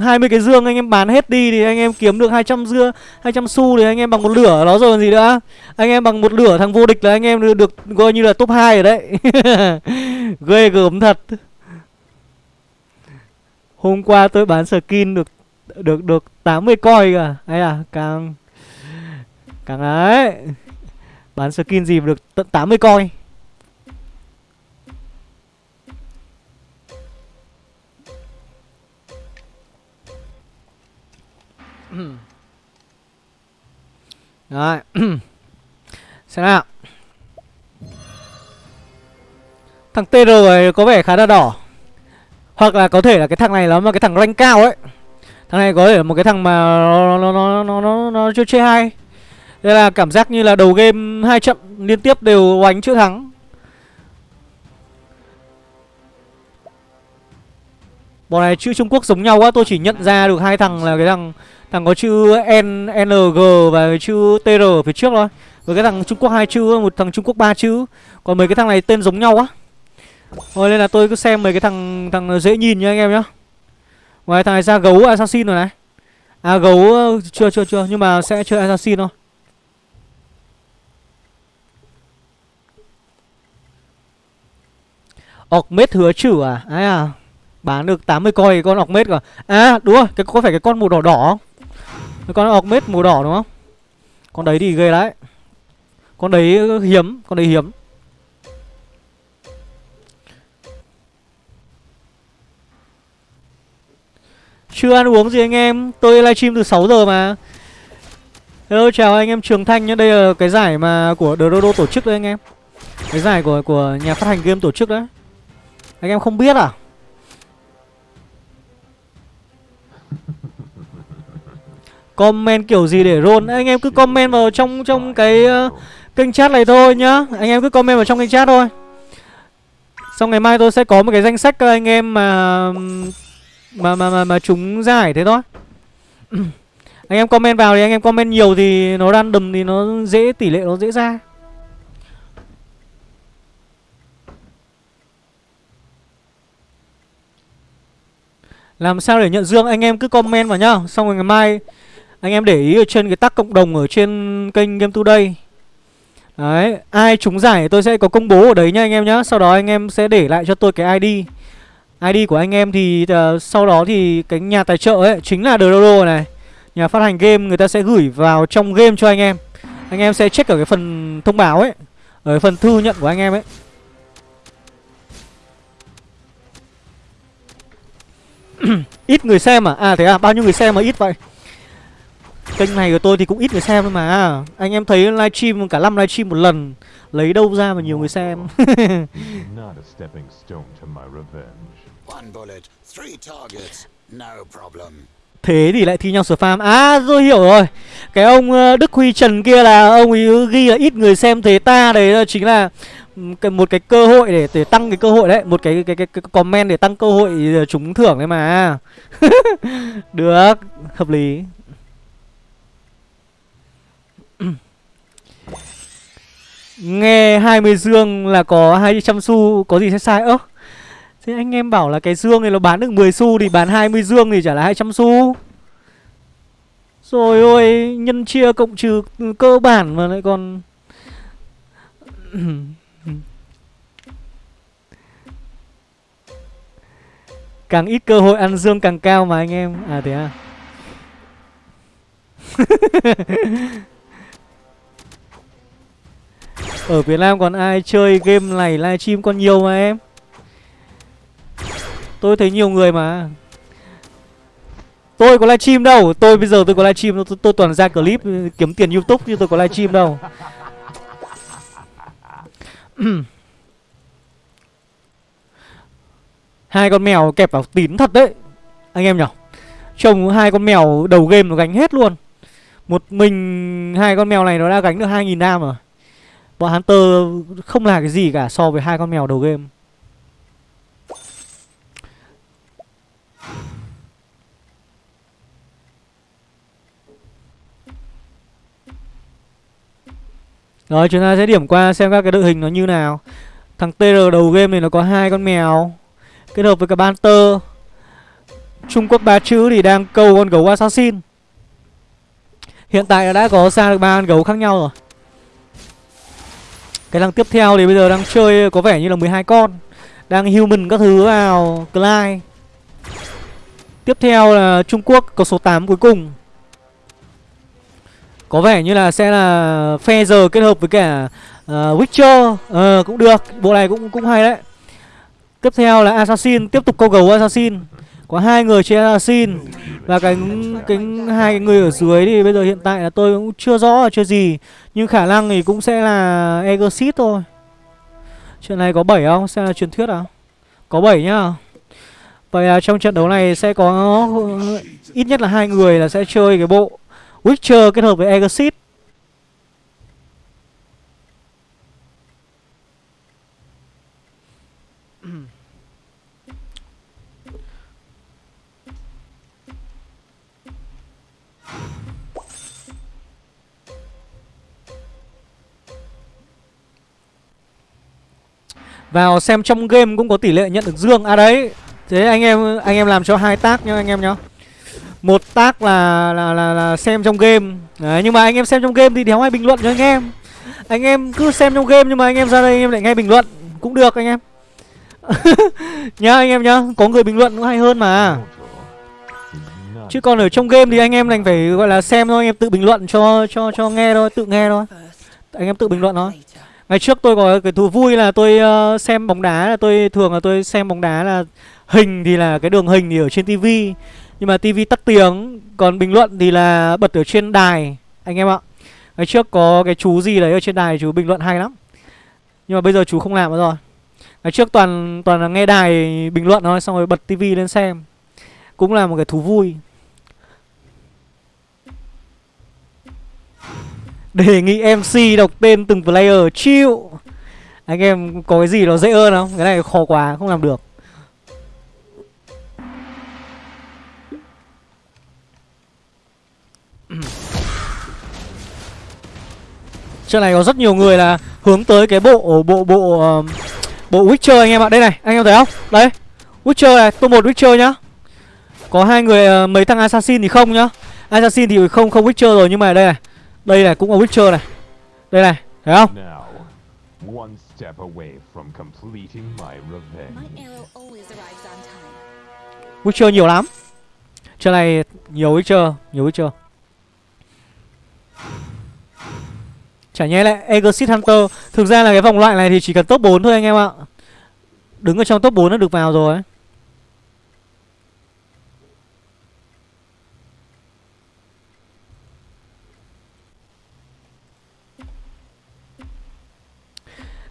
20 cái dương anh em bán hết đi thì anh em kiếm được 200 dưa 200 xu thì anh em bằng một lửa. Nó rồi còn gì nữa? Anh em bằng một lửa thằng vô địch là anh em được, được coi như là top 2 ở đấy. Ghê gớm thật hôm qua tôi bán skin được được được 80 coin cả hay à? à càng càng ấy. bán skin gì mà được tận 80 coin. Rồi Xem nào Thằng TR này có vẻ khá là đỏ hoặc là có thể là cái thằng này nó mà cái thằng rank cao ấy. Thằng này có thể là một cái thằng mà nó nó nó nó nó, nó chưa chơi hay. Thế là cảm giác như là đầu game hai trận liên tiếp đều oánh chưa thắng. Bọn này chữ Trung Quốc giống nhau quá Tôi chỉ nhận ra được hai thằng là cái thằng Thằng có chữ N, NG và cái chữ TR ở phía trước thôi. Với cái thằng Trung Quốc hai chữ, một thằng Trung Quốc ba chữ. Còn mấy cái thằng này tên giống nhau quá. Thôi, nên là tôi cứ xem mấy cái thằng thằng dễ nhìn nha anh em nhá. Ngoài thằng này ra gấu assassin rồi này. À gấu chưa chưa chưa. Nhưng mà sẽ chơi assassin thôi. Ọc mết hứa chữ à? Ấy à Bán được 80 coi con ọc mết rồi À đúng rồi, cái, có phải cái con màu đỏ đỏ không? Con ọc mết màu đỏ đúng không? Con đấy thì ghê đấy. Con đấy hiếm, Con đấy hiếm. Chưa ăn uống gì anh em? Tôi livestream từ 6 giờ mà. Hello chào anh em Trường Thanh nhé Đây là cái giải mà của Dodo tổ chức đấy anh em. Cái giải của của nhà phát hành game tổ chức đấy. Anh em không biết à? Comment kiểu gì để roll? Anh em cứ comment vào trong trong cái uh, kênh chat này thôi nhá. Anh em cứ comment vào trong kênh chat thôi. Xong ngày mai tôi sẽ có một cái danh sách các anh em mà mà mà mà, mà chúng giải thế thôi. Anh em comment vào thì anh em comment nhiều thì nó random thì nó dễ tỷ lệ nó dễ ra. Làm sao để nhận dương? Anh em cứ comment vào nhá. Xong rồi ngày mai anh em để ý ở trên cái tắc cộng đồng ở trên kênh game today. Đấy ai trúng giải tôi sẽ có công bố ở đấy nha anh em nhá. Sau đó anh em sẽ để lại cho tôi cái id ID của anh em thì uh, sau đó thì cái nhà tài trợ ấy chính là Dodo này. Nhà phát hành game người ta sẽ gửi vào trong game cho anh em. Anh em sẽ check ở cái phần thông báo ấy, ở cái phần thư nhận của anh em ấy. ít người xem à? À thế à, bao nhiêu người xem mà ít vậy? Kênh này của tôi thì cũng ít người xem thôi mà à, Anh em thấy livestream cả năm livestream một lần Lấy đâu ra mà nhiều người xem Thế thì lại thi nhau spam À tôi hiểu rồi. Cái ông ờ, Đức Huy Trần kia là Ông ấy ghi là ít người xem thế ta Đấy là chính là một cái cơ hội để để tăng cái cơ hội đấy một cái cái cái, cái comment để tăng cơ hội ờ, trúng thưởng đấy mà. Được hợp lý. Nghe 20 dương là có 200 xu có gì sai sai? Ớ Thế anh em bảo là cái dương này nó bán được 10 xu Thì bán 20 dương thì chả là 200 xu. Rồi ôi, Nhân chia cộng trừ cơ bản mà lại còn Càng ít cơ hội ăn dương càng cao mà anh em. À thế à? Ở Việt Nam còn ai chơi game này, livestream còn nhiều mà em? Tôi thấy nhiều người mà. Tôi có livestream đâu. Tôi bây giờ tôi có livestream tôi, tôi toàn ra clip ừ, kiếm tiền youtube chứ tôi có livestream đâu. Hai con mèo kẹp vào tín thật đấy Anh em nhỉ Trông hai con mèo đầu game nó gánh hết luôn. Một mình hai con mèo này nó đã gánh được 2.000 nam rồi. Bọn Hunter không là cái gì cả so với hai con mèo đầu game. Rồi, chúng ta sẽ điểm qua xem các cái đội hình nó như nào. Thằng TR đầu game này nó có hai con mèo. Kết hợp với cả Banter. Trung Quốc ba chữ thì đang câu con gấu Assassin. Hiện tại đã có ra được ba con gấu khác nhau rồi. Cái thằng tiếp theo thì bây giờ đang chơi có vẻ như là 12 con. Đang human các thứ vào Clyde. Tiếp theo là Trung Quốc có số 8 cuối cùng có vẻ như là sẽ là phe giờ kết hợp với cả uh, Witcher. Ờ cũng được bộ này cũng cũng hay đấy. Tiếp theo là assassin tiếp tục câu gấu assassin. Có hai người trên assassin và cái cái hai cái người ở dưới thì bây giờ hiện tại là tôi cũng chưa rõ là chưa gì. Nhưng khả năng thì cũng sẽ là Egosit thôi. Chuyện này có 7 không? Sẽ là truyền thuyết à? Có 7 nhá. Vậy là trong trận đấu này sẽ có ít nhất là hai người là sẽ chơi cái bộ Witcher kết hợp với Exit. Vào xem trong game cũng có tỷ lệ nhận được dương. À đấy. Thế anh em anh em làm cho hai tác nhá, anh em nhá. Một tác là là, là là xem trong game. Đấy nhưng mà anh em xem trong game thì đéo ai bình luận cho anh em. Anh em cứ xem trong game nhưng mà anh em ra đây anh em lại nghe bình luận. Cũng được anh em. Nhá anh em nhá Có người bình luận cũng hay hơn mà. Chứ còn ở trong game thì anh em đành phải gọi là xem thôi Anh em tự bình luận cho cho cho nghe thôi Tự nghe thôi. Anh em tự bình luận thôi. Ngày trước tôi có cái thú vui là tôi uh, xem bóng đá là tôi thường là tôi xem bóng đá là hình thì là cái đường hình thì ở trên tivi nhưng mà tivi tắt tiếng còn bình luận thì là bật ở trên đài anh em ạ. Ngày trước có cái chú gì đấy ở trên đài chú bình luận hay lắm. Nhưng mà bây giờ chú không làm nữa rồi. Ngày trước toàn toàn là nghe đài bình luận thôi xong rồi bật tivi lên xem. Cũng là một cái thú vui. Đề nghị MC đọc tên từng player chịu Anh em có cái gì nó dễ hơn không? Cái này khó quá, không làm được Trận này có rất nhiều người là hướng tới cái bộ bộ bộ ờ, bộ Witcher anh em ạ. Đây này, anh em thấy không? Đấy. Witcher này, tôi một Witcher nhá. Có hai người ờ, mấy thằng assassin thì không nhá. Assassin thì không không Witcher rồi nhưng mà đây này. Đây này cũng là Witcher này. Đây này, thấy không? one step away from completing my revenge. Witcher nhiều lắm. Trận này nhiều Witcher, nhiều Witcher. Chả nhẽ lại Exit Hunter. Thực ra là cái vòng loại này thì chỉ cần top 4 thôi anh em ạ. Đứng ở trong top 4 đã được vào rồi.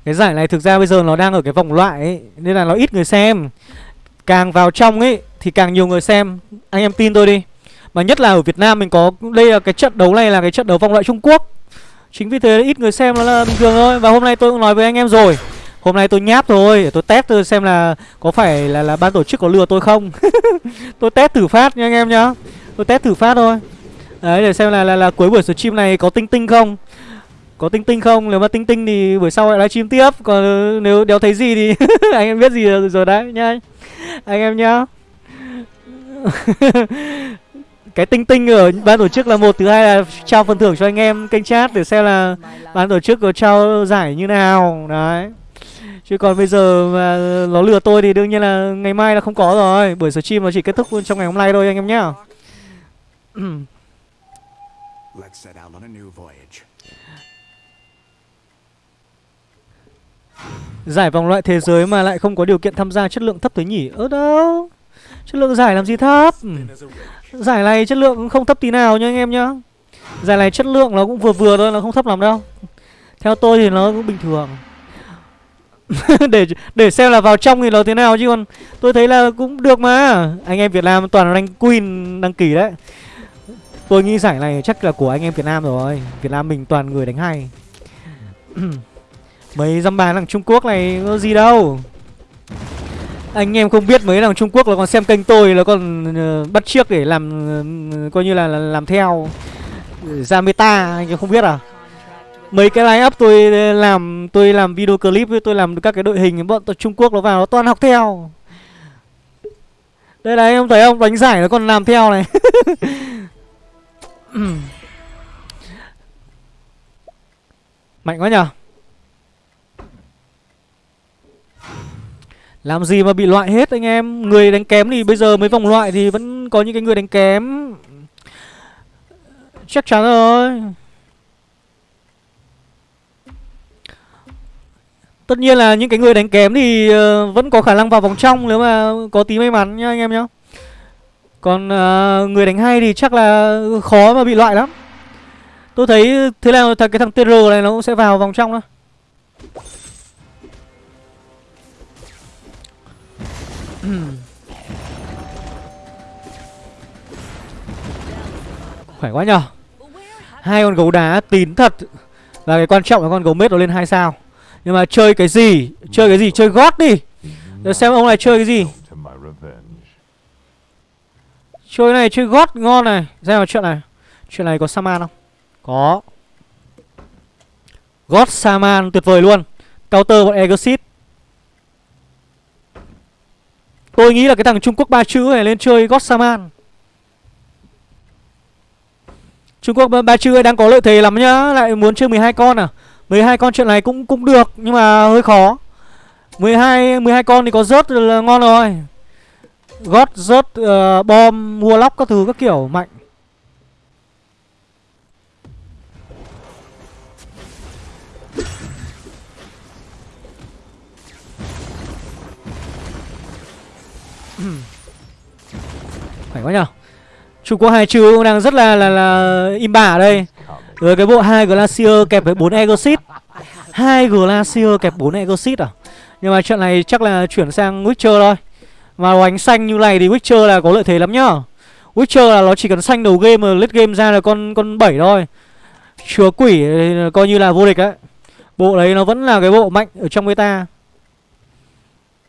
Cái giải này thực ra bây giờ nó đang ở cái vòng loại ấy, Nên là nó ít người xem. Càng vào trong ấy Thì càng nhiều người xem. Anh em tin tôi đi. Mà nhất là ở Việt Nam mình có Đây là cái trận đấu này là cái trận đấu vòng loại Trung Quốc. Chính vì thế ít người xem nó là bình thường thôi. Và hôm nay tôi cũng nói với anh em rồi. Hôm nay tôi nháp thôi để tôi test tôi xem là Có phải là là ban tổ chức có lừa tôi không. Tôi test thử phát nha anh em nhá. Tôi test thử phát thôi. Đấy để xem là là, là cuối buổi stream này có tinh tinh không. Có tinh tinh không? Nếu mà tinh tinh thì buổi sau lại livestream tiếp. Còn nếu đéo thấy gì thì Anh em biết gì rồi, rồi đấy nhá Anh em nhá. cái tinh tinh ở ban tổ chức là một thứ hai là trao phần thưởng cho anh em kênh chat để xem là ban tổ chức có trao giải như nào. Đấy. Chứ còn bây giờ mà nó lừa tôi thì đương nhiên là ngày mai là không có rồi. Buổi stream nó chỉ kết thúc trong ngày hôm nay thôi anh em nhá. Giải vòng loại thế giới mà lại không có điều kiện tham gia chất lượng thấp thế nhỉ? Ơ đâu? Chất lượng giải làm gì thấp giải này chất lượng cũng không thấp tí nào nha anh em nhá. Giải này chất lượng nó cũng vừa vừa thôi, nó không thấp lắm đâu. Theo tôi thì nó cũng bình thường. Để để xem là vào trong thì nó thế nào chứ còn tôi thấy là cũng được mà. Anh em Việt Nam toàn rank queen đăng ký đấy. Tôi nghĩ giải này chắc là của anh em Việt Nam rồi. Việt Nam mình toàn người đánh hay. Mấy dăm bàn thằng Trung Quốc này có gì đâu anh em không biết mấy thằng Trung Quốc là còn xem kênh tôi là còn uh, bắt chiếc để làm uh, coi như là, là làm theo. Ra meta anh em không biết à? Mấy cái line up tôi làm tôi làm video clip với tôi làm các cái đội hình bọn Trung Quốc nó vào nó toàn học theo. Đây này em thấy không? Đánh giải nó còn làm theo này. Mạnh quá nhở Làm gì mà bị loại hết anh em? Người đánh kém thì bây giờ mấy vòng loại thì vẫn có những cái người đánh kém. Chắc chắn rồi. Tất nhiên là những cái người đánh kém thì ờ, vẫn có khả năng vào vòng trong nếu mà có tí may mắn nhá anh em nhá. Còn uh, người đánh hay thì chắc là khó mà bị loại lắm. Tôi thấy thế là cái thằng TR này nó cũng sẽ vào vòng trong đó Khỏe quá nhở hai con gấu đá tín thật Và cái quan trọng là con gấu mết nó lên hai sao. Nhưng mà chơi cái gì? Chơi cái gì? Chơi gót đi. Để xem ông này chơi cái gì. Chơi này, chơi gót ngon này. Xem vào chuyện này. Chuyện này có Saman không? Có. God Saman tuyệt vời luôn. Counter bọn Exit Tôi nghĩ là cái thằng Trung Quốc ba chữ này lên chơi Godsaman Trung Quốc ba- chữ đang có lợi thế lắm nhá Lại muốn chơi 12 con à? 12 con chuyện này cũng cũng được Nhưng mà hơi khó. 12 12 con thì có rớt là ngon rồi. Gót rớt uh, bom mua lóc các thứ các kiểu mạnh. Quá nhở? Trung Quốc hai chữ cũng đang rất là là là im bả ở đây. Rồi cái bộ hai Glacier kẹp với 4 Egosit hai Glacier kẹp 4 Egosit à? Nhưng mà trận này chắc là chuyển sang Witcher thôi. Mà đánh xanh như này thì Witcher là có lợi thế lắm nhá Witcher là nó chỉ cần xanh đầu game mà lết game ra là con con 7 thôi. Chúa quỷ coi như là vô địch đấy. Bộ đấy nó vẫn là cái bộ mạnh ở trong meta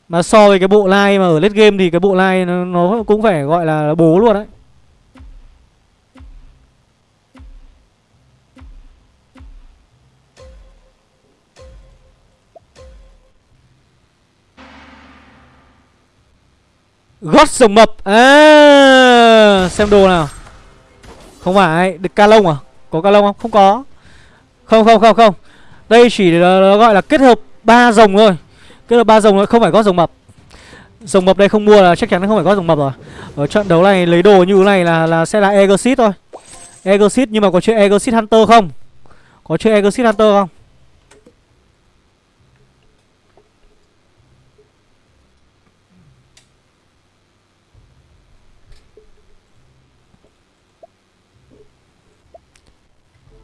mà so với cái bộ lai mà ở late game thì cái bộ lai nó, nó cũng phải gọi là bố luôn đấy. Gót sồng mập. À, Xem đồ nào. Không phải Được ca lông à? Có ca lông không? Không có. Không không không không. Đây chỉ là, là gọi là kết hợp ba rồng thôi cái là ba rồng Không phải gót rồng mập. Rồng mập đây không mua là chắc chắn nó không phải gót rồng mập rồi. Ở trận đấu này lấy đồ như thế này là là sẽ là Exit thôi. Exit nhưng mà có chơi Exit Hunter không? Có chơi Exit Hunter không?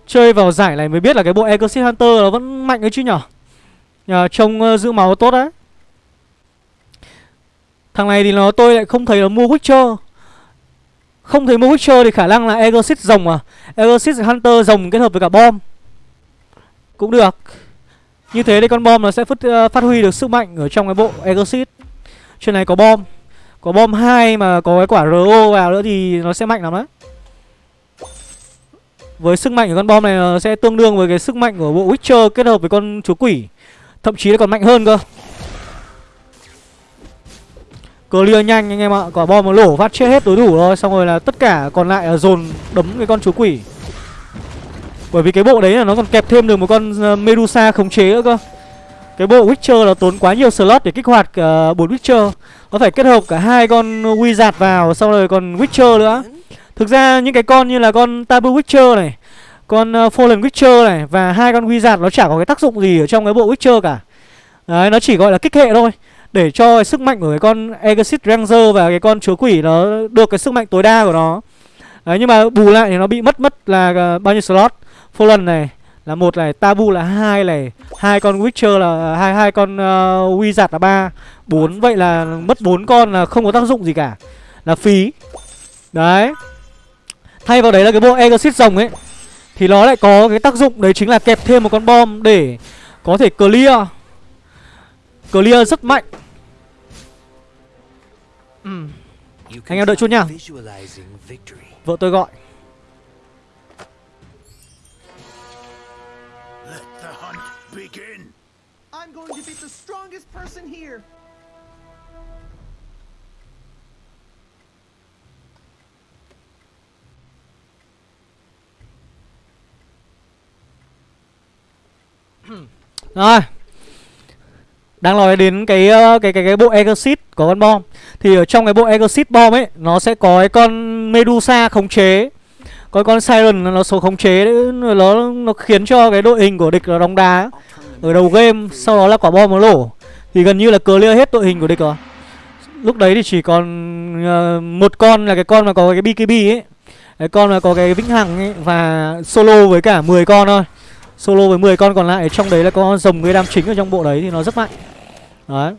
Chơi vào giải này mới biết là cái bộ Exit Hunter nó vẫn mạnh đấy chứ nhở? Nhờ trông uh, giữ máu tốt đấy Thằng này thì nó tôi lại không thấy nó mua Witcher. Không thấy mua Witcher thì khả năng là Exorcist rồng à? Exorcist Hunter rồng kết hợp với cả bom. Cũng được. Như thế thì con bom nó sẽ phát, uh, ờ, phát huy được sức mạnh ở trong cái bộ Exorcist. Trên này có bom. Có bom 2 mà có cái quả RO vào nữa thì nó sẽ mạnh lắm đấy với sức mạnh của con bom này nó sẽ tương đương với cái sức mạnh của bộ Witcher kết hợp với con chúa quỷ. Thậm chí là còn mạnh hơn cơ. Clear nhanh anh em ạ. Quả bom nó lổ phát chết hết đối thủ thôi Xong rồi là tất cả còn lại là dồn đấm cái con chú quỷ. Bởi vì cái bộ đấy là nó còn kẹp thêm được một con ờ, Medusa khống chế nữa cơ. Cái bộ Witcher là tốn quá nhiều slot để kích hoạt ờ, uh, 4 Witcher. Nó phải kết hợp cả hai con Wizard vào Xong rồi còn Witcher nữa. Thực ra những cái con như là con Tabu Witcher này con uh, Fallen Witcher này Và hai con Wizard nó chả có cái tác dụng gì ở trong cái bộ Witcher cả. Đấy, nó chỉ gọi là kích hệ thôi Để cho cái sức mạnh của cái con Exit Ranger và cái con chúa quỷ nó được cái sức mạnh tối đa của nó. Đấy, nhưng mà bù lại thì nó bị mất mất là uh, bao nhiêu slot? Fallen này là một này, Tabu là hai này, hai con Witcher là ờ, hai hai con uh, Wizard là ba, bốn. Vậy là mất bốn con là không có tác dụng gì cả, là phí. Đấy. Thay vào đấy là cái bộ Exit rồng ấy. Thì nó lại có cái tác dụng đấy chính là kẹp thêm một con bom để có thể clear. Clear rất mạnh. Ừm, Anh em đợi chút nha. Vợ tôi gọi Rồi. Đang nói đến cái ờ, cái cái cái bộ Exit có con bom. Thì ở trong cái bộ Exit bom ấy Nó sẽ có cái con Medusa khống chế. Có con Siren nó số khống chế đấy, nó nó khiến cho cái đội hình của địch nó đóng đá ở đầu game sau đó là quả bom nó nổ. Thì gần như là clear hết đội hình của địch rồi. Lúc đấy thì chỉ còn ờ, một con là cái con mà có cái BKB ấy. Cái con mà có cái vĩnh hằng ấy và solo với cả 10 con thôi solo với 10 con còn lại trong đấy là có rồng người đam chính ở trong bộ đấy thì nó rất mạnh đấy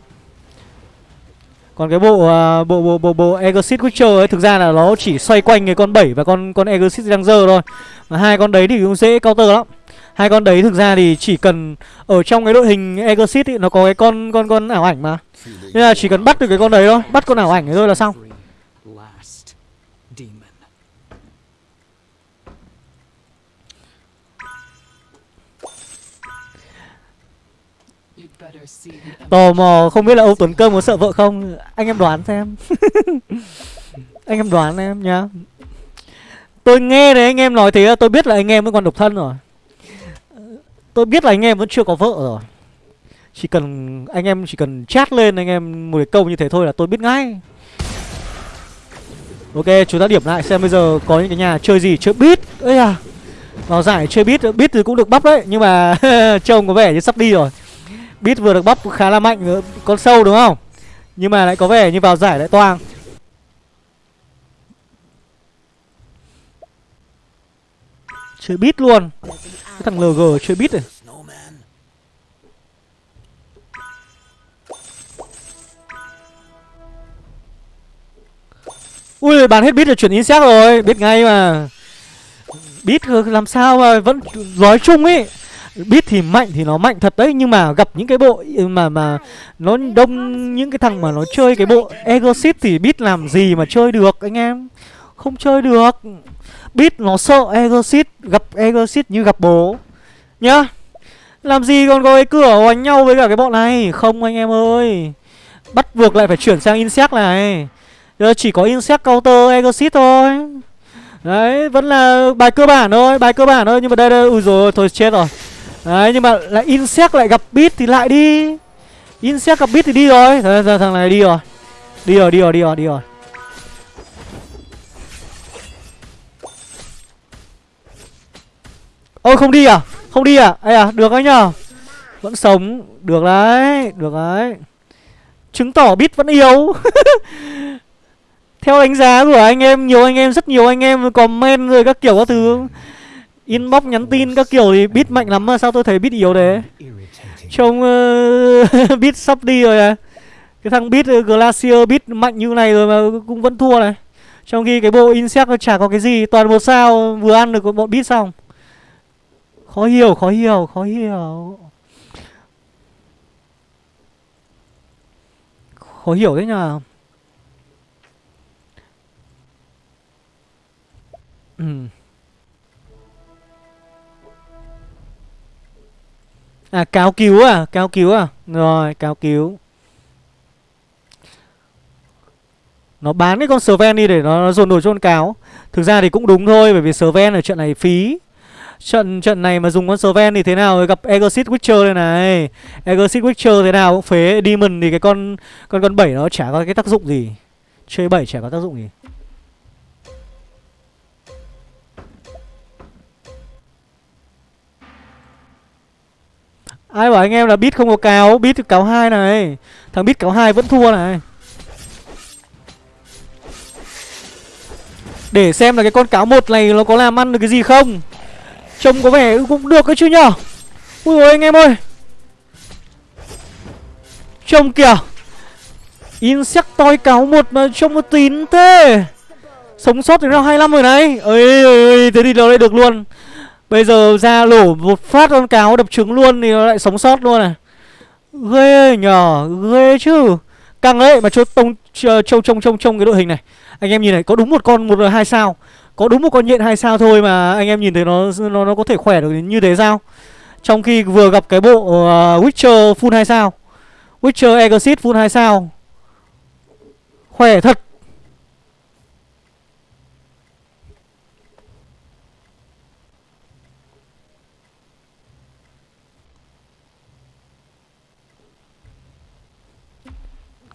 Còn cái bộ uh, bộ bộ bộ bộ Exit Witcher ấy thực ra là nó chỉ xoay quanh cái con 7 và con con Exit Ranger thôi. Mà hai con đấy thì cũng dễ counter lắm. Hai con đấy thực ra thì chỉ cần ở trong cái đội hình Exit ấy nó có cái con con con ảo ảnh mà. Nên là chỉ cần bắt được cái con đấy thôi, bắt con ảo ảnh ấy thôi là xong. Tò mò không biết là ông Tuấn Cơm có sợ vợ không? Anh em đoán xem. anh em đoán em nhá. Tôi nghe đấy anh em nói thế tôi biết là anh em vẫn còn độc thân rồi. Tôi biết là anh em vẫn chưa có vợ rồi. Chỉ cần anh em chỉ cần chat lên anh em một cái câu như thế thôi là tôi biết ngay. Ok, chúng ta điểm lại xem bây giờ có những cái nhà chơi gì, chơi beat. Ây à. Vào giải chơi beat, beat thì cũng được bắp đấy, nhưng mà trông có vẻ như sắp đi rồi. Bit vừa được bắp khá là mạnh nữa, con sâu đúng không? Nhưng mà lại có vẻ như vào giải lại toang. Chơi bit luôn. Cái thằng LG chơi bit này. Ui bán hết bit rồi chuyển insect rồi Biết ngay mà Bit làm sao mà vẫn nói chung ấy biết thì mạnh thì nó mạnh thật đấy Nhưng mà gặp những cái bộ ừ, mà mà Nó đông những cái thằng mà nó chơi cái bộ Exit thì biết làm gì mà chơi được anh em. Không chơi được. Biết nó sợ Exit Gặp Exit như gặp bố. Nhá. Làm gì còn có cái cửa hoành nhau với cả cái bọn này? Không anh em ơi. Bắt buộc lại phải chuyển sang insect này. Giờ chỉ có insect counter exit thôi. Đấy, vẫn là bài cơ bản thôi, bài cơ bản thôi. Nhưng mà đây đây, ui rồi thôi chết rồi. Đấy, nhưng mà lại insect lại gặp beat thì lại đi. Insect gặp beat thì đi rồi. Thôi, giờ thằng này đi rồi. Đi rồi, đi rồi, đi rồi, đi rồi. Ôi không đi à? Không đi à? Ây à, được đấy nhờ. Vẫn sống, được đấy, được đấy. Chứng tỏ bit vẫn yếu. Theo đánh giá của anh em, nhiều anh em, rất nhiều anh em comment rồi các kiểu các thứ. Inbox nhắn tin các kiểu thì bit mạnh lắm mà sao tôi thấy bit yếu thế? Trông ờ, uh, bit sắp đi rồi à. Cái thằng bit uh, ờ, Glacier bit mạnh như này rồi mà cũng vẫn thua này. Trong khi cái bộ Insect nó chả có cái gì Toàn một sao vừa ăn được bọn bit xong. Khó hiểu, khó hiểu, khó hiểu. Khó hiểu thế nhờ. Ừ. À cáo cứu à, cáo cứu à. Rồi, cáo cứu. Nó bán cái con Sven đi để nó, nó dồn đồ cho con cáo. Thực ra thì cũng đúng thôi Bởi vì Sven ở trận này phí. Trận trận này mà dùng con Sven thì thế nào? Gặp Exit Witcher đây này. Exit Witcher thế nào? Cũng phế Demon thì cái con con con 7 nó chả có cái tác dụng gì. Chơi 7 chả có tác dụng gì. Ai bảo anh em là bit không có cáo, Bit thì cáo hai này. Thằng bit cáo hai vẫn thua này. Để xem là cái con cáo một này Nó có làm ăn được cái gì không. Trông có vẻ cũng được cái chứ nhở. Ui ôi anh em ơi. Trông kìa. Insectoid cáo một mà trông nó tín thế. Sống sót đến round 25 rồi này. Ơi ơi thế thì nó lại được luôn. Bây giờ ra lổ một phát con cáo đập trứng luôn thì nó lại sống sót luôn này. Ghê nhờ, ghê chứ. Căng đấy mà cho tông trông trông trông trông cái đội hình này. Anh em nhìn này, có đúng một con một hai sao? Có đúng một con nhện hai sao thôi mà anh em nhìn thấy nó nó nó có thể khỏe được như thế sao? Trong khi vừa gặp cái bộ uh, Witcher full 2 sao. Witcher Exit full 2 sao. Khỏe thật.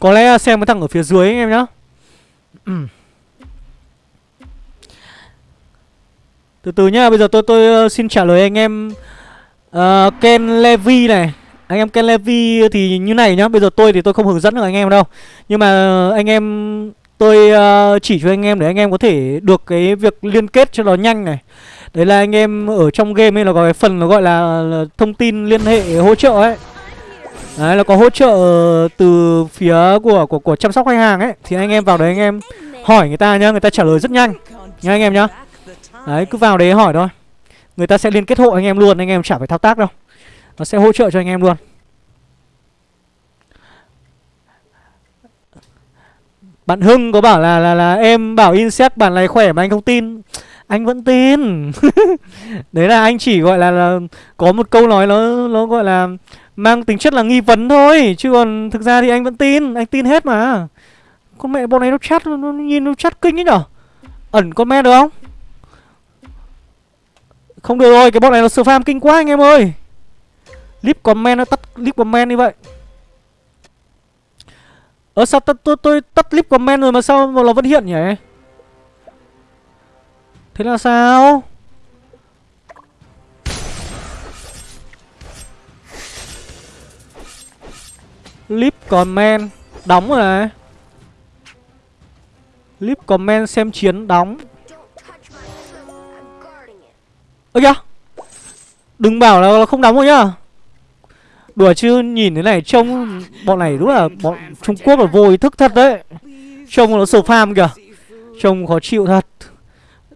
Có lẽ xem cái thằng ở phía dưới anh em nhá. Từ từ nhá, bây giờ tôi tôi uh, xin trả lời anh em uh, Ken Levy này. Anh em Ken Levy thì như này nhá Bây giờ tôi thì tôi không hướng dẫn được anh em đâu. Nhưng mà anh em tôi uh, chỉ cho anh em để anh em có thể được cái việc liên kết cho nó nhanh này. Đấy là anh em ở trong game ấy là có cái phần nó gọi là, là thông tin liên hệ hỗ trợ ấy Đấy là có hỗ trợ từ phía của của của chăm sóc khách hàng ấy thì anh em vào đấy anh em hỏi người ta nhá, người ta trả lời rất nhanh. Nha anh em nhá. Đấy cứ vào đấy hỏi thôi. Người ta sẽ liên kết hộ anh em luôn, anh em chả phải thao tác đâu. Nó sẽ hỗ trợ cho anh em luôn. Bạn Hưng có bảo là là là em bảo insect bản này khỏe mà anh không tin. Anh vẫn tin. Đấy là anh chỉ gọi là, là có một câu nói nó nó gọi là mang tính chất là nghi vấn thôi, chứ còn thực ra thì anh vẫn tin, anh tin hết mà. Con mẹ bọn này nó chat nó, nhìn nó chat kinh ấy nhở. Ẩn con mẹ được không? Không được rồi, cái bọn này nó spam kinh quá anh em ơi. Lip comment nó tắt lip comment như vậy. Ơ sao tôi, tôi, tôi tắt clip comment rồi mà sao mà nó vẫn hiện nhỉ? Thế là sao? Lip comment, Đóng rồi này Lip comment xem chiến đóng. Ơ kìa, Đừng bảo là không đóng rồi nhá. Đùa chứ, nhìn thế này trông, Bọn này đúng là bọn Trung Quốc là vô ý thức thật đấy. Trông nó spam kìa, Trông khó chịu thật.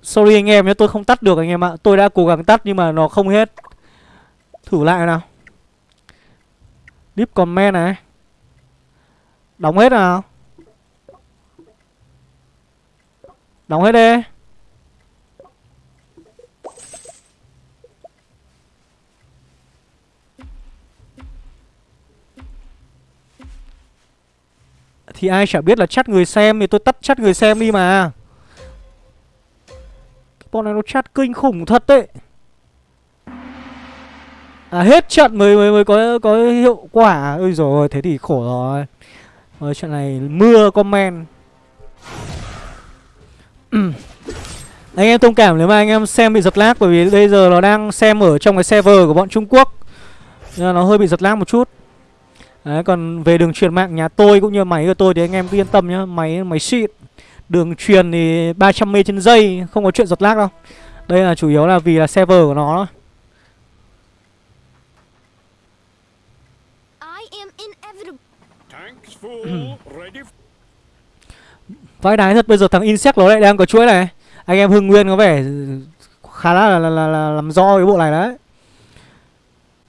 Sorry anh em nhé tôi không tắt được anh em ạ. Tôi đã cố gắng tắt nhưng mà nó không hết. Thử lại nào. Lip comment này. Đóng hết nào Đóng hết đi Thì ai chả biết là chat người xem Thì tôi tắt chat người xem đi mà Bọn này nó chat kinh khủng thật đấy À hết trận mới mới mới có có hiệu quả. Ôi rồi thế thì khổ rồi. Rồi chuyện này mưa comment. anh em thông cảm nếu mà anh em xem bị giật lag bởi vì bây giờ nó đang xem ở trong cái server của bọn Trung Quốc. Nên là nó hơi bị giật lag một chút. Đấy, còn về đường truyền mạng nhà tôi cũng như máy của tôi thì anh em cứ yên tâm nhá, máy máy xịn. Đường truyền thì 300 m trên giây, không có chuyện giật lag đâu. Đây là chủ yếu là vì là server của nó Vãi đái thật bây giờ thằng Insect nó lại đang có chuỗi này. Anh em Hưng Nguyên có vẻ khá là, là, là, là, là làm do cái bộ này đấy.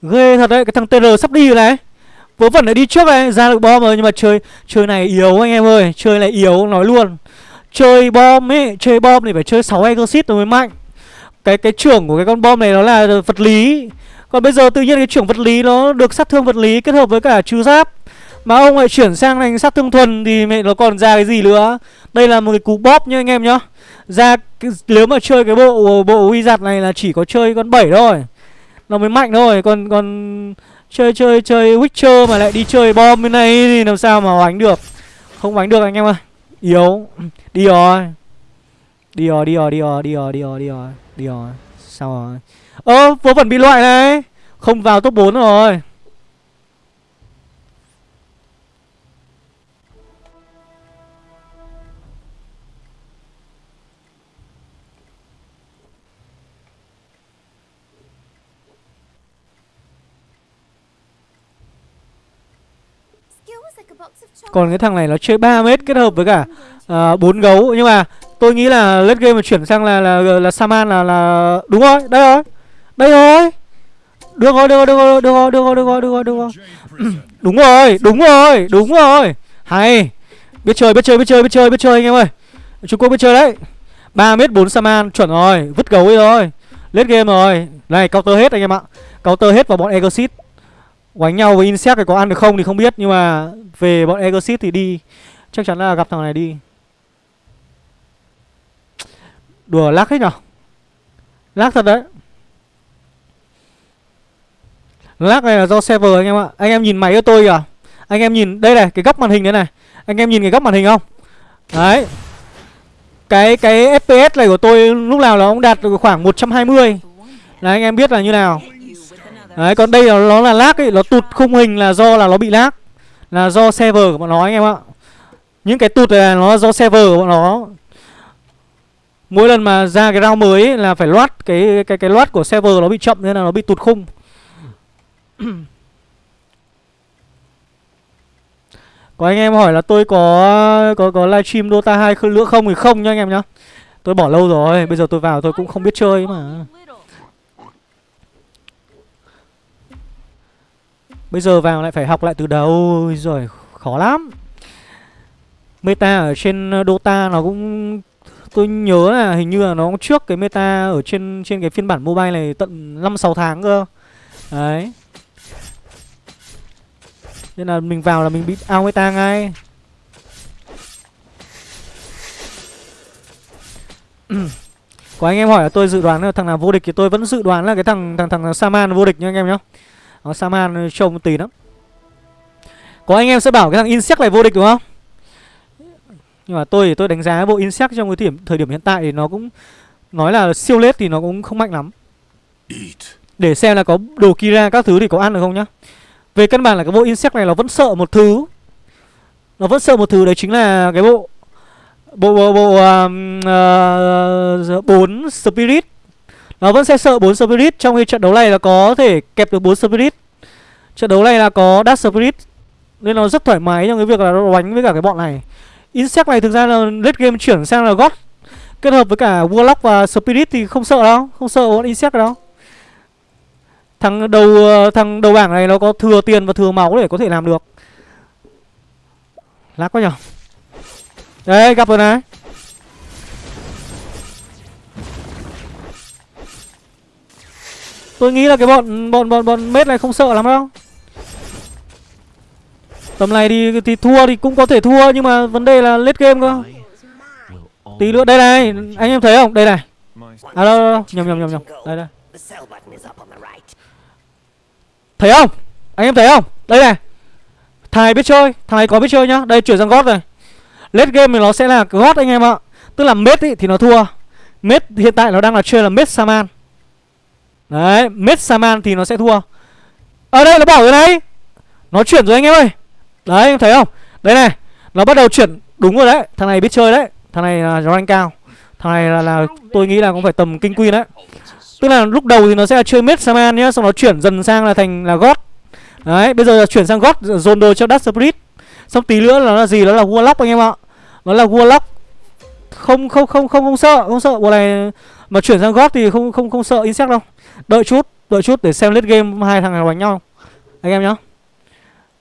Ghê thật đấy, cái thằng TR sắp đi rồi này. Vớ vẩn lại đi trước này, ra được bom rồi Nhưng mà chơi chơi này yếu anh em ơi Chơi này yếu, nói luôn. Chơi bom ấy, chơi bom thì phải chơi 6 exit rồi mới mạnh. Cái cái trưởng của cái con bom này nó là vật lý. Còn bây giờ tự nhiên cái trưởng vật lý nó được sát thương vật lý kết hợp với cả trừ giáp mà ông lại chuyển sang thành sát thương thuần thì mẹ nó còn ra cái gì nữa? Đây là một cái cú bóp nhá anh em nhá. Ra cái, nếu mà chơi cái bộ bộ wizard này là chỉ có chơi con 7 thôi. Nó mới mạnh thôi Còn còn chơi chơi chơi Witcher mà lại đi chơi bom bên này thì làm sao mà đánh được? Không đánh được anh em ơi. Yếu. Đi rồi. Đi rồi đi rồi đi rồi đi rồi đi rồi đi rồi Đi rồi. Sao rồi. Ơ vớ vẫn bị loại này. Không vào top 4 rồi. Còn cái thằng này nó chơi 3 mét kết hợp với cả à, bốn gấu nhưng mà tôi nghĩ là late game mà chuyển sang là là là Saman là là đúng rồi, đây rồi. Đây rồi. Được rồi, được rồi, được rồi, được rồi, được rồi, được rồi, được rồi, được rồi. Đúng rồi, đúng rồi, đúng rồi. Hay. Biết chơi, biết chơi, biết chơi, biết chơi, biết chơi anh em ơi. Trung Quốc biết chơi đấy. 3 mét 4 Saman chuẩn rồi, vứt gấu đi rồi. Late game rồi. Này counter hết anh em ạ. Counter hết vào bọn Exit. Quánh nhau với Insect thì có ăn được không thì không biết, Nhưng mà về bọn Exit thì đi. Chắc chắn là gặp thằng này đi. Đùa lắc hết nhở? Lắc thật đấy. Lắc này là do server anh em ạ. Anh em nhìn máy của tôi kìa. Anh em nhìn, đây này, cái góc màn hình đấy này. Anh em nhìn cái góc màn hình không? Đấy. Cái cái FPS này của tôi lúc nào nó cũng đạt được khoảng 120 Là anh em biết là như nào. Đấy còn đây là nó là lag ấy Nó tụt khung hình là do là nó bị lag Là do server của bọn nó anh em ạ Những cái tụt này là nó do server của bọn nó Mỗi lần mà ra cái round mới ấy, là phải loát cái cái cái loát của server nó bị chậm nên là nó bị tụt khung Có anh em hỏi là tôi có có có livestream Dota 2 khơi nữa không thì không nha anh em nhá. Tôi bỏ lâu rồi, bây giờ tôi vào tôi cũng không biết chơi mà. Bây giờ vào lại phải học lại từ đầu rồi khó lắm. Meta ở trên ờ, Dota nó cũng, tôi nhớ là hình như là nó trước cái meta ở trên trên cái phiên bản mobile này tận 5 6 tháng cơ. Đấy. Nên là mình vào là mình bị ao meta ngay. Có anh em hỏi là tôi dự đoán là thằng nào vô địch thì tôi vẫn dự đoán là cái thằng thằng thằng Saman vô địch nha anh em nhá. Nó Saman trông tí lắm. Có anh em sẽ bảo cái thằng Insect này vô địch đúng không? Nhưng mà tôi thì tôi đánh giá bộ Insect trong cái điểm thời điểm hiện tại thì nó cũng nói là siêu lết thì nó cũng không mạnh lắm. Để xem là có đồ Kira các thứ thì có ăn được không nhá. Về căn bản là cái bộ Insect này nó vẫn sợ một thứ. Nó vẫn sợ một thứ đấy chính là cái bộ bộ bộ bộ um, uh, 4 spirit. Nó vẫn sẽ sợ 4 spirit, trong khi trận đấu này là có thể kẹp được 4 spirit. Trận đấu này là có Dark Spirit, Nên nó rất thoải mái trong cái việc là nó đánh với cả cái bọn này. Insect này thực ra là late game chuyển sang là God. Kết hợp với cả Warlock và Spirit thì không sợ đâu, Không sợ bọn Insect đâu. Thằng đầu thằng đầu bảng này nó có thừa tiền và thừa máu để có thể làm được. Lát quá nhở. Đấy gặp rồi này. Tôi nghĩ là cái bọn bọn bọn bọn mết này không sợ lắm đâu Tầm này thì thì thua thì cũng có thể thua nhưng mà vấn đề là lết game cơ. Tí nữa đây này, anh em thấy không? Đây này. À đâu, đâu, đâu. nhầm nhầm nhầm nhầm. Đây đây. Thấy không? Anh em thấy không? Đây này. Thằng này biết chơi, thằng này có biết chơi nhá. Đây chuyển sang gót rồi. lết game thì nó sẽ là gót anh em ạ. Tức là mết ý, thì nó thua. Mết hiện tại nó đang là chơi là mết Saman. Đấy, mết Saman thì nó sẽ thua. Ở đây nó bảo rồi này. Nó chuyển rồi anh em ơi. Đấy em thấy không? Đấy này Nó bắt đầu chuyển Đúng rồi đấy. Thằng này biết chơi đấy. Thằng này là rank cao. Thằng này là, là tôi nghĩ là cũng phải tầm kinh quy đấy. Tức là lúc đầu thì nó sẽ là chơi mid Saman nhá Xong nó chuyển dần sang là thành là God Đấy bây giờ là chuyển sang God Dồn đồ cho Dark Spirit. Xong tí nữa là nó là gì? Nó là Warlock anh em ạ. Nó là Warlock. Không không không không không sợ không sợ. Bộ này mà chuyển sang gót thì không không không sợ insect đâu. Đợi chút đợi chút để xem late game hai thằng này đánh nhau. Anh em nhá.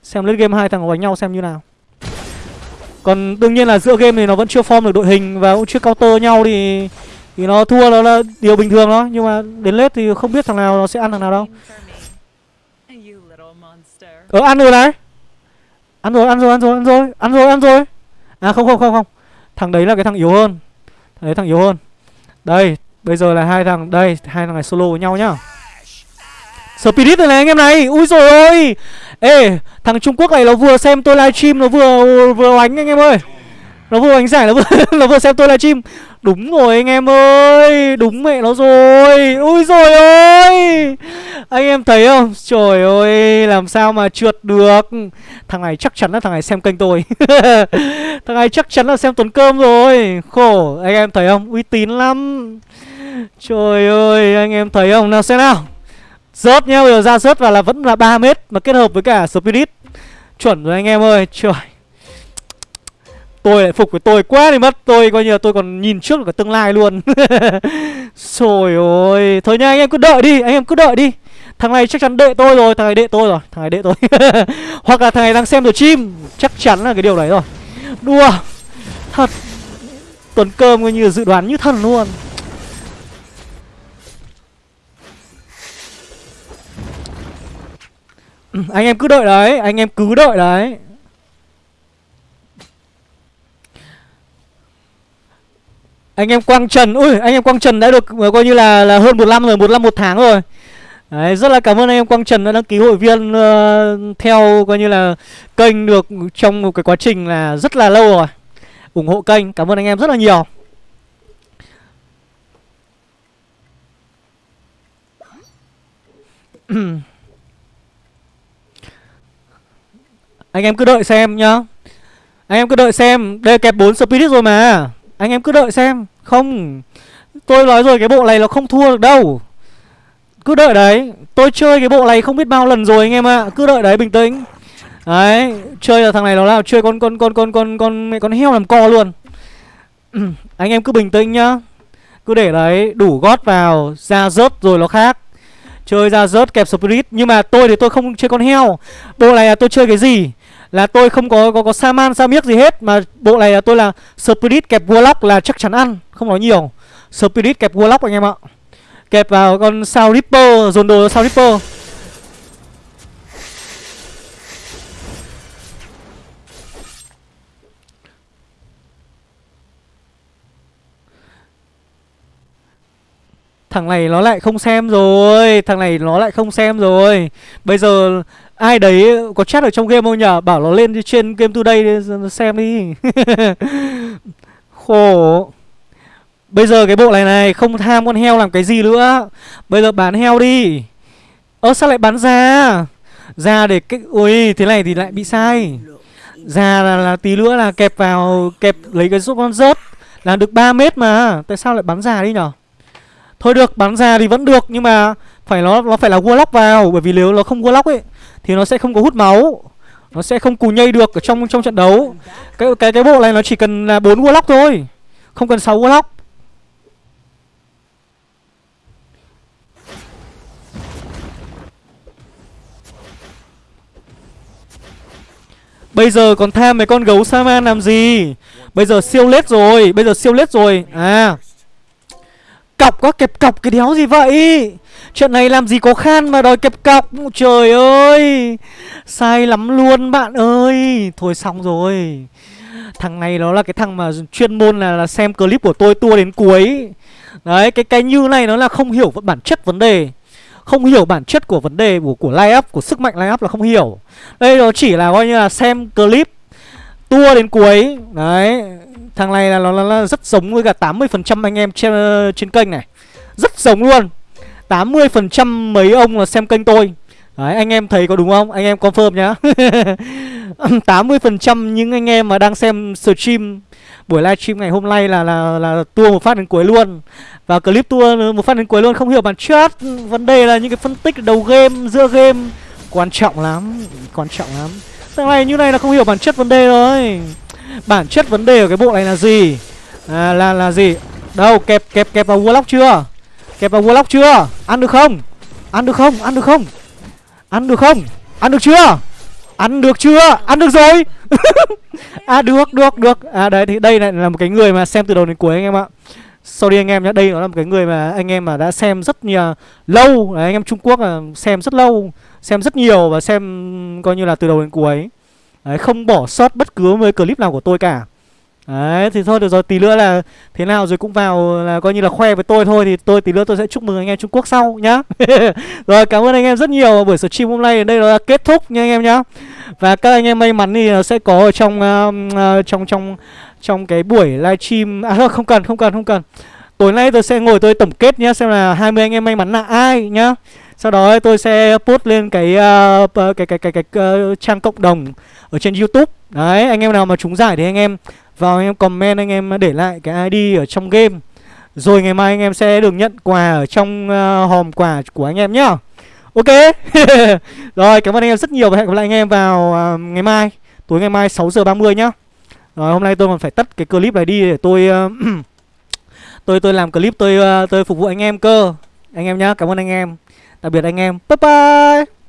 Xem late game hai thằng đánh nhau xem như nào. Còn đương nhiên là giữa game thì nó vẫn chưa form được đội hình Và cũng chưa counter nhau thì Thì nó thua nó là điều bình thường đó Nhưng mà đến late thì không biết thằng nào nó sẽ ăn thằng nào đâu. Ờ ăn rồi này Ăn rồi ăn rồi ăn rồi ăn rồi Ăn rồi ăn rồi. À không không không không. Thằng đấy là cái thằng yếu hơn. Thằng đấy thằng yếu hơn. Đây bây giờ là hai thằng Đây hai thằng này solo với nhau nhá. Spirit này, này anh em này. Ui rồi ôi. Ê thằng Trung Quốc này nó vừa xem tôi livestream Nó vừa vừa đánh anh em ơi. Nó vừa đánh giải nó vừa, nó vừa xem tôi livestream Đúng rồi anh em ơi Đúng mẹ nó rồi. Ui rồi ôi. Anh em thấy không? Trời ơi Làm sao mà trượt được. Thằng này chắc chắn là thằng này xem kênh tôi. Thằng này chắc chắn là xem Tuấn Cơm rồi. Khổ Anh em thấy không? Uy tín lắm. Trời ơi Anh em thấy không? Nào xem nào. Rớt nhá, bây giờ ra rớt và là vẫn là 3 mét Mà kết hợp với cả Spirit. Chuẩn rồi anh em ơi, trời. Tôi lại phục với tôi quá đi mất. Tôi coi như là tôi còn nhìn trước được cả tương lai luôn. Trời ơi. Thôi nha anh em cứ đợi đi, anh em cứ đợi đi. Thằng này chắc chắn đệ tôi rồi, thằng này đệ tôi rồi Thằng này đệ tôi. Hoặc là thằng này đang xem được chim Chắc chắn là cái điều đấy rồi. Đùa. Thật. Tuần cơm coi như dự đoán như thần luôn. Ừ, anh em cứ đợi đấy anh em cứ đợi đấy anh em quang trần ui anh em quang trần đã được ờ, coi như là là hơn một năm rồi một năm một tháng rồi Đấy, rất là cảm ơn anh em Quang Trần đã đăng ký hội viên uh, theo coi như là kênh được trong một cái quá trình là rất là lâu rồi. ủng hộ kênh, cảm ơn anh em rất là nhiều. Anh em cứ đợi xem nhá Anh em cứ đợi xem Đây kẹp 4 spirit rồi mà Anh em cứ đợi xem Không Tôi nói rồi cái bộ này nó không thua được đâu Cứ đợi đấy Tôi chơi cái bộ này không biết bao lần rồi anh em ạ à. Cứ đợi đấy bình tĩnh Đấy, chơi là thằng này nó là chơi con con con con con con mẹ con heo làm co luôn. Anh em cứ bình tĩnh nhá. Cứ để đấy, đủ gót vào, ra rớt rồi nó khác. Chơi ra rớt kẹp spirit nhưng mà tôi thì tôi không chơi con heo. Bộ này là tôi chơi cái gì? Là tôi không có có có Saman sa miếc gì hết mà bộ này là tôi là spirit kẹp warlock là chắc chắn ăn, không nói nhiều. Spirit kẹp warlock anh em ạ. Kẹp vào con sao Ripper, dồn đồ sao Ripper. Thằng này nó lại không xem rồi Thằng này nó lại không xem rồi Bây giờ ai đấy có chat ở trong game không nhở Bảo nó lên trên game today đi, xem đi. Khổ. Bây giờ cái bộ này này Không tham con heo làm cái gì nữa. Bây giờ bán heo đi. Ơ sao lại bán ra Ra để cái Ui thế này thì lại bị sai. Ra là, là tí nữa là kẹp vào Kẹp lấy cái giúp con rớt Là được 3 mét mà. Tại sao lại bán ra đi nhở Thôi được, bắn ra thì vẫn được nhưng mà phải nó nó phải là warlock vào bởi vì nếu nó không warlock ấy thì nó sẽ không có hút máu. Nó sẽ không cù nhây được ở trong trong trận đấu. Cái cái cái bộ này nó chỉ cần là bốn warlock thôi. Không cần 6 warlock. Bây giờ còn tham mấy con gấu Saman làm gì Bây giờ siêu lết rồi, Bây giờ siêu lết rồi À Cọc có kẹp cọc cái đéo gì vậy? Chuyện này làm gì có khan mà đòi kẹp cọc? Trời ơi! Sai lắm luôn bạn ơi! Thôi xong rồi. Thằng này nó là cái thằng mà chuyên môn là, là xem clip của tôi tua đến cuối. Đấy cái cái như này nó là không hiểu bản chất vấn đề. Không hiểu bản chất của vấn đề của, của line up Của sức mạnh line up là không hiểu. Đây nó chỉ là coi như là xem clip Tua đến cuối. Đấy Thằng này là nó, nó, nó rất giống với cả 80% anh em trên, trên kênh này. Rất giống luôn. 80% mấy ông là xem kênh tôi. Đấy anh em thấy có đúng không? Anh em confirm nhá. 80% những anh em mà đang xem stream Buổi livestream ngày hôm nay là là là tua một phát đến cuối luôn. Và clip tua một phát đến cuối luôn. Không hiểu bản chất Vấn đề là những cái phân tích đầu game, giữa game Quan trọng lắm Quan trọng lắm. Thằng này như này là không hiểu bản chất vấn đề rồi. Bản chất vấn đề của cái bộ này là gì? À, Là là gì? Đâu kẹp kẹp kẹp vào warlock chưa? Kẹp vào warlock chưa? Ăn được không? Ăn được không? Ăn được không? Ăn được không? Ăn được chưa? Ăn được chưa? Ăn được rồi! À được được được. À đấy thì đây lại là một cái người mà xem từ đầu đến cuối anh em ạ. Sorry anh em nhé Đây nó là một cái người mà anh em mà đã xem rất nhiều à, Lâu. Đấy, Anh em Trung Quốc là xem rất lâu Xem rất nhiều và xem coi như là từ đầu đến cuối. Đấy, không bỏ sót bất cứ một clip nào của tôi cả. Đấy, thì thôi được rồi, tí nữa là thế nào rồi cũng vào là coi như là khoe với tôi thôi Thì tôi tí nữa tôi sẽ chúc mừng anh em Trung Quốc sau nhá. Rồi, cảm ơn anh em rất nhiều. Buổi stream hôm nay đây là kết thúc nha anh em nhá. Và các anh em may mắn thì sẽ có ở trong, uh, uh, trong, trong, trong cái buổi livestream. À thôi, không cần, không cần, không cần. Tối nay tôi sẽ ngồi tôi tổng kết nhá Xem là 20 anh em may mắn là ai nhá sau đó tôi sẽ post lên cái uh, cái cái cái cái, cái uh, trang cộng đồng ở trên YouTube. Đấy, anh em nào mà trúng giải thì anh em vào anh em comment anh em để lại cái ID ở trong game. Rồi ngày mai anh em sẽ được nhận quà ở trong uh, hòm quà của anh em nhá. Ok. Rồi, cảm ơn anh em rất nhiều và hẹn gặp lại anh em vào uh, ngày mai, tối ngày mai 6 giờ 30 nhá. Rồi hôm nay tôi còn phải tắt cái clip này đi để tôi uh, tôi tôi làm clip tôi uh, tôi phục vụ anh em cơ. Anh em nhá, cảm ơn anh em. Tạm biệt anh em. Bye bye.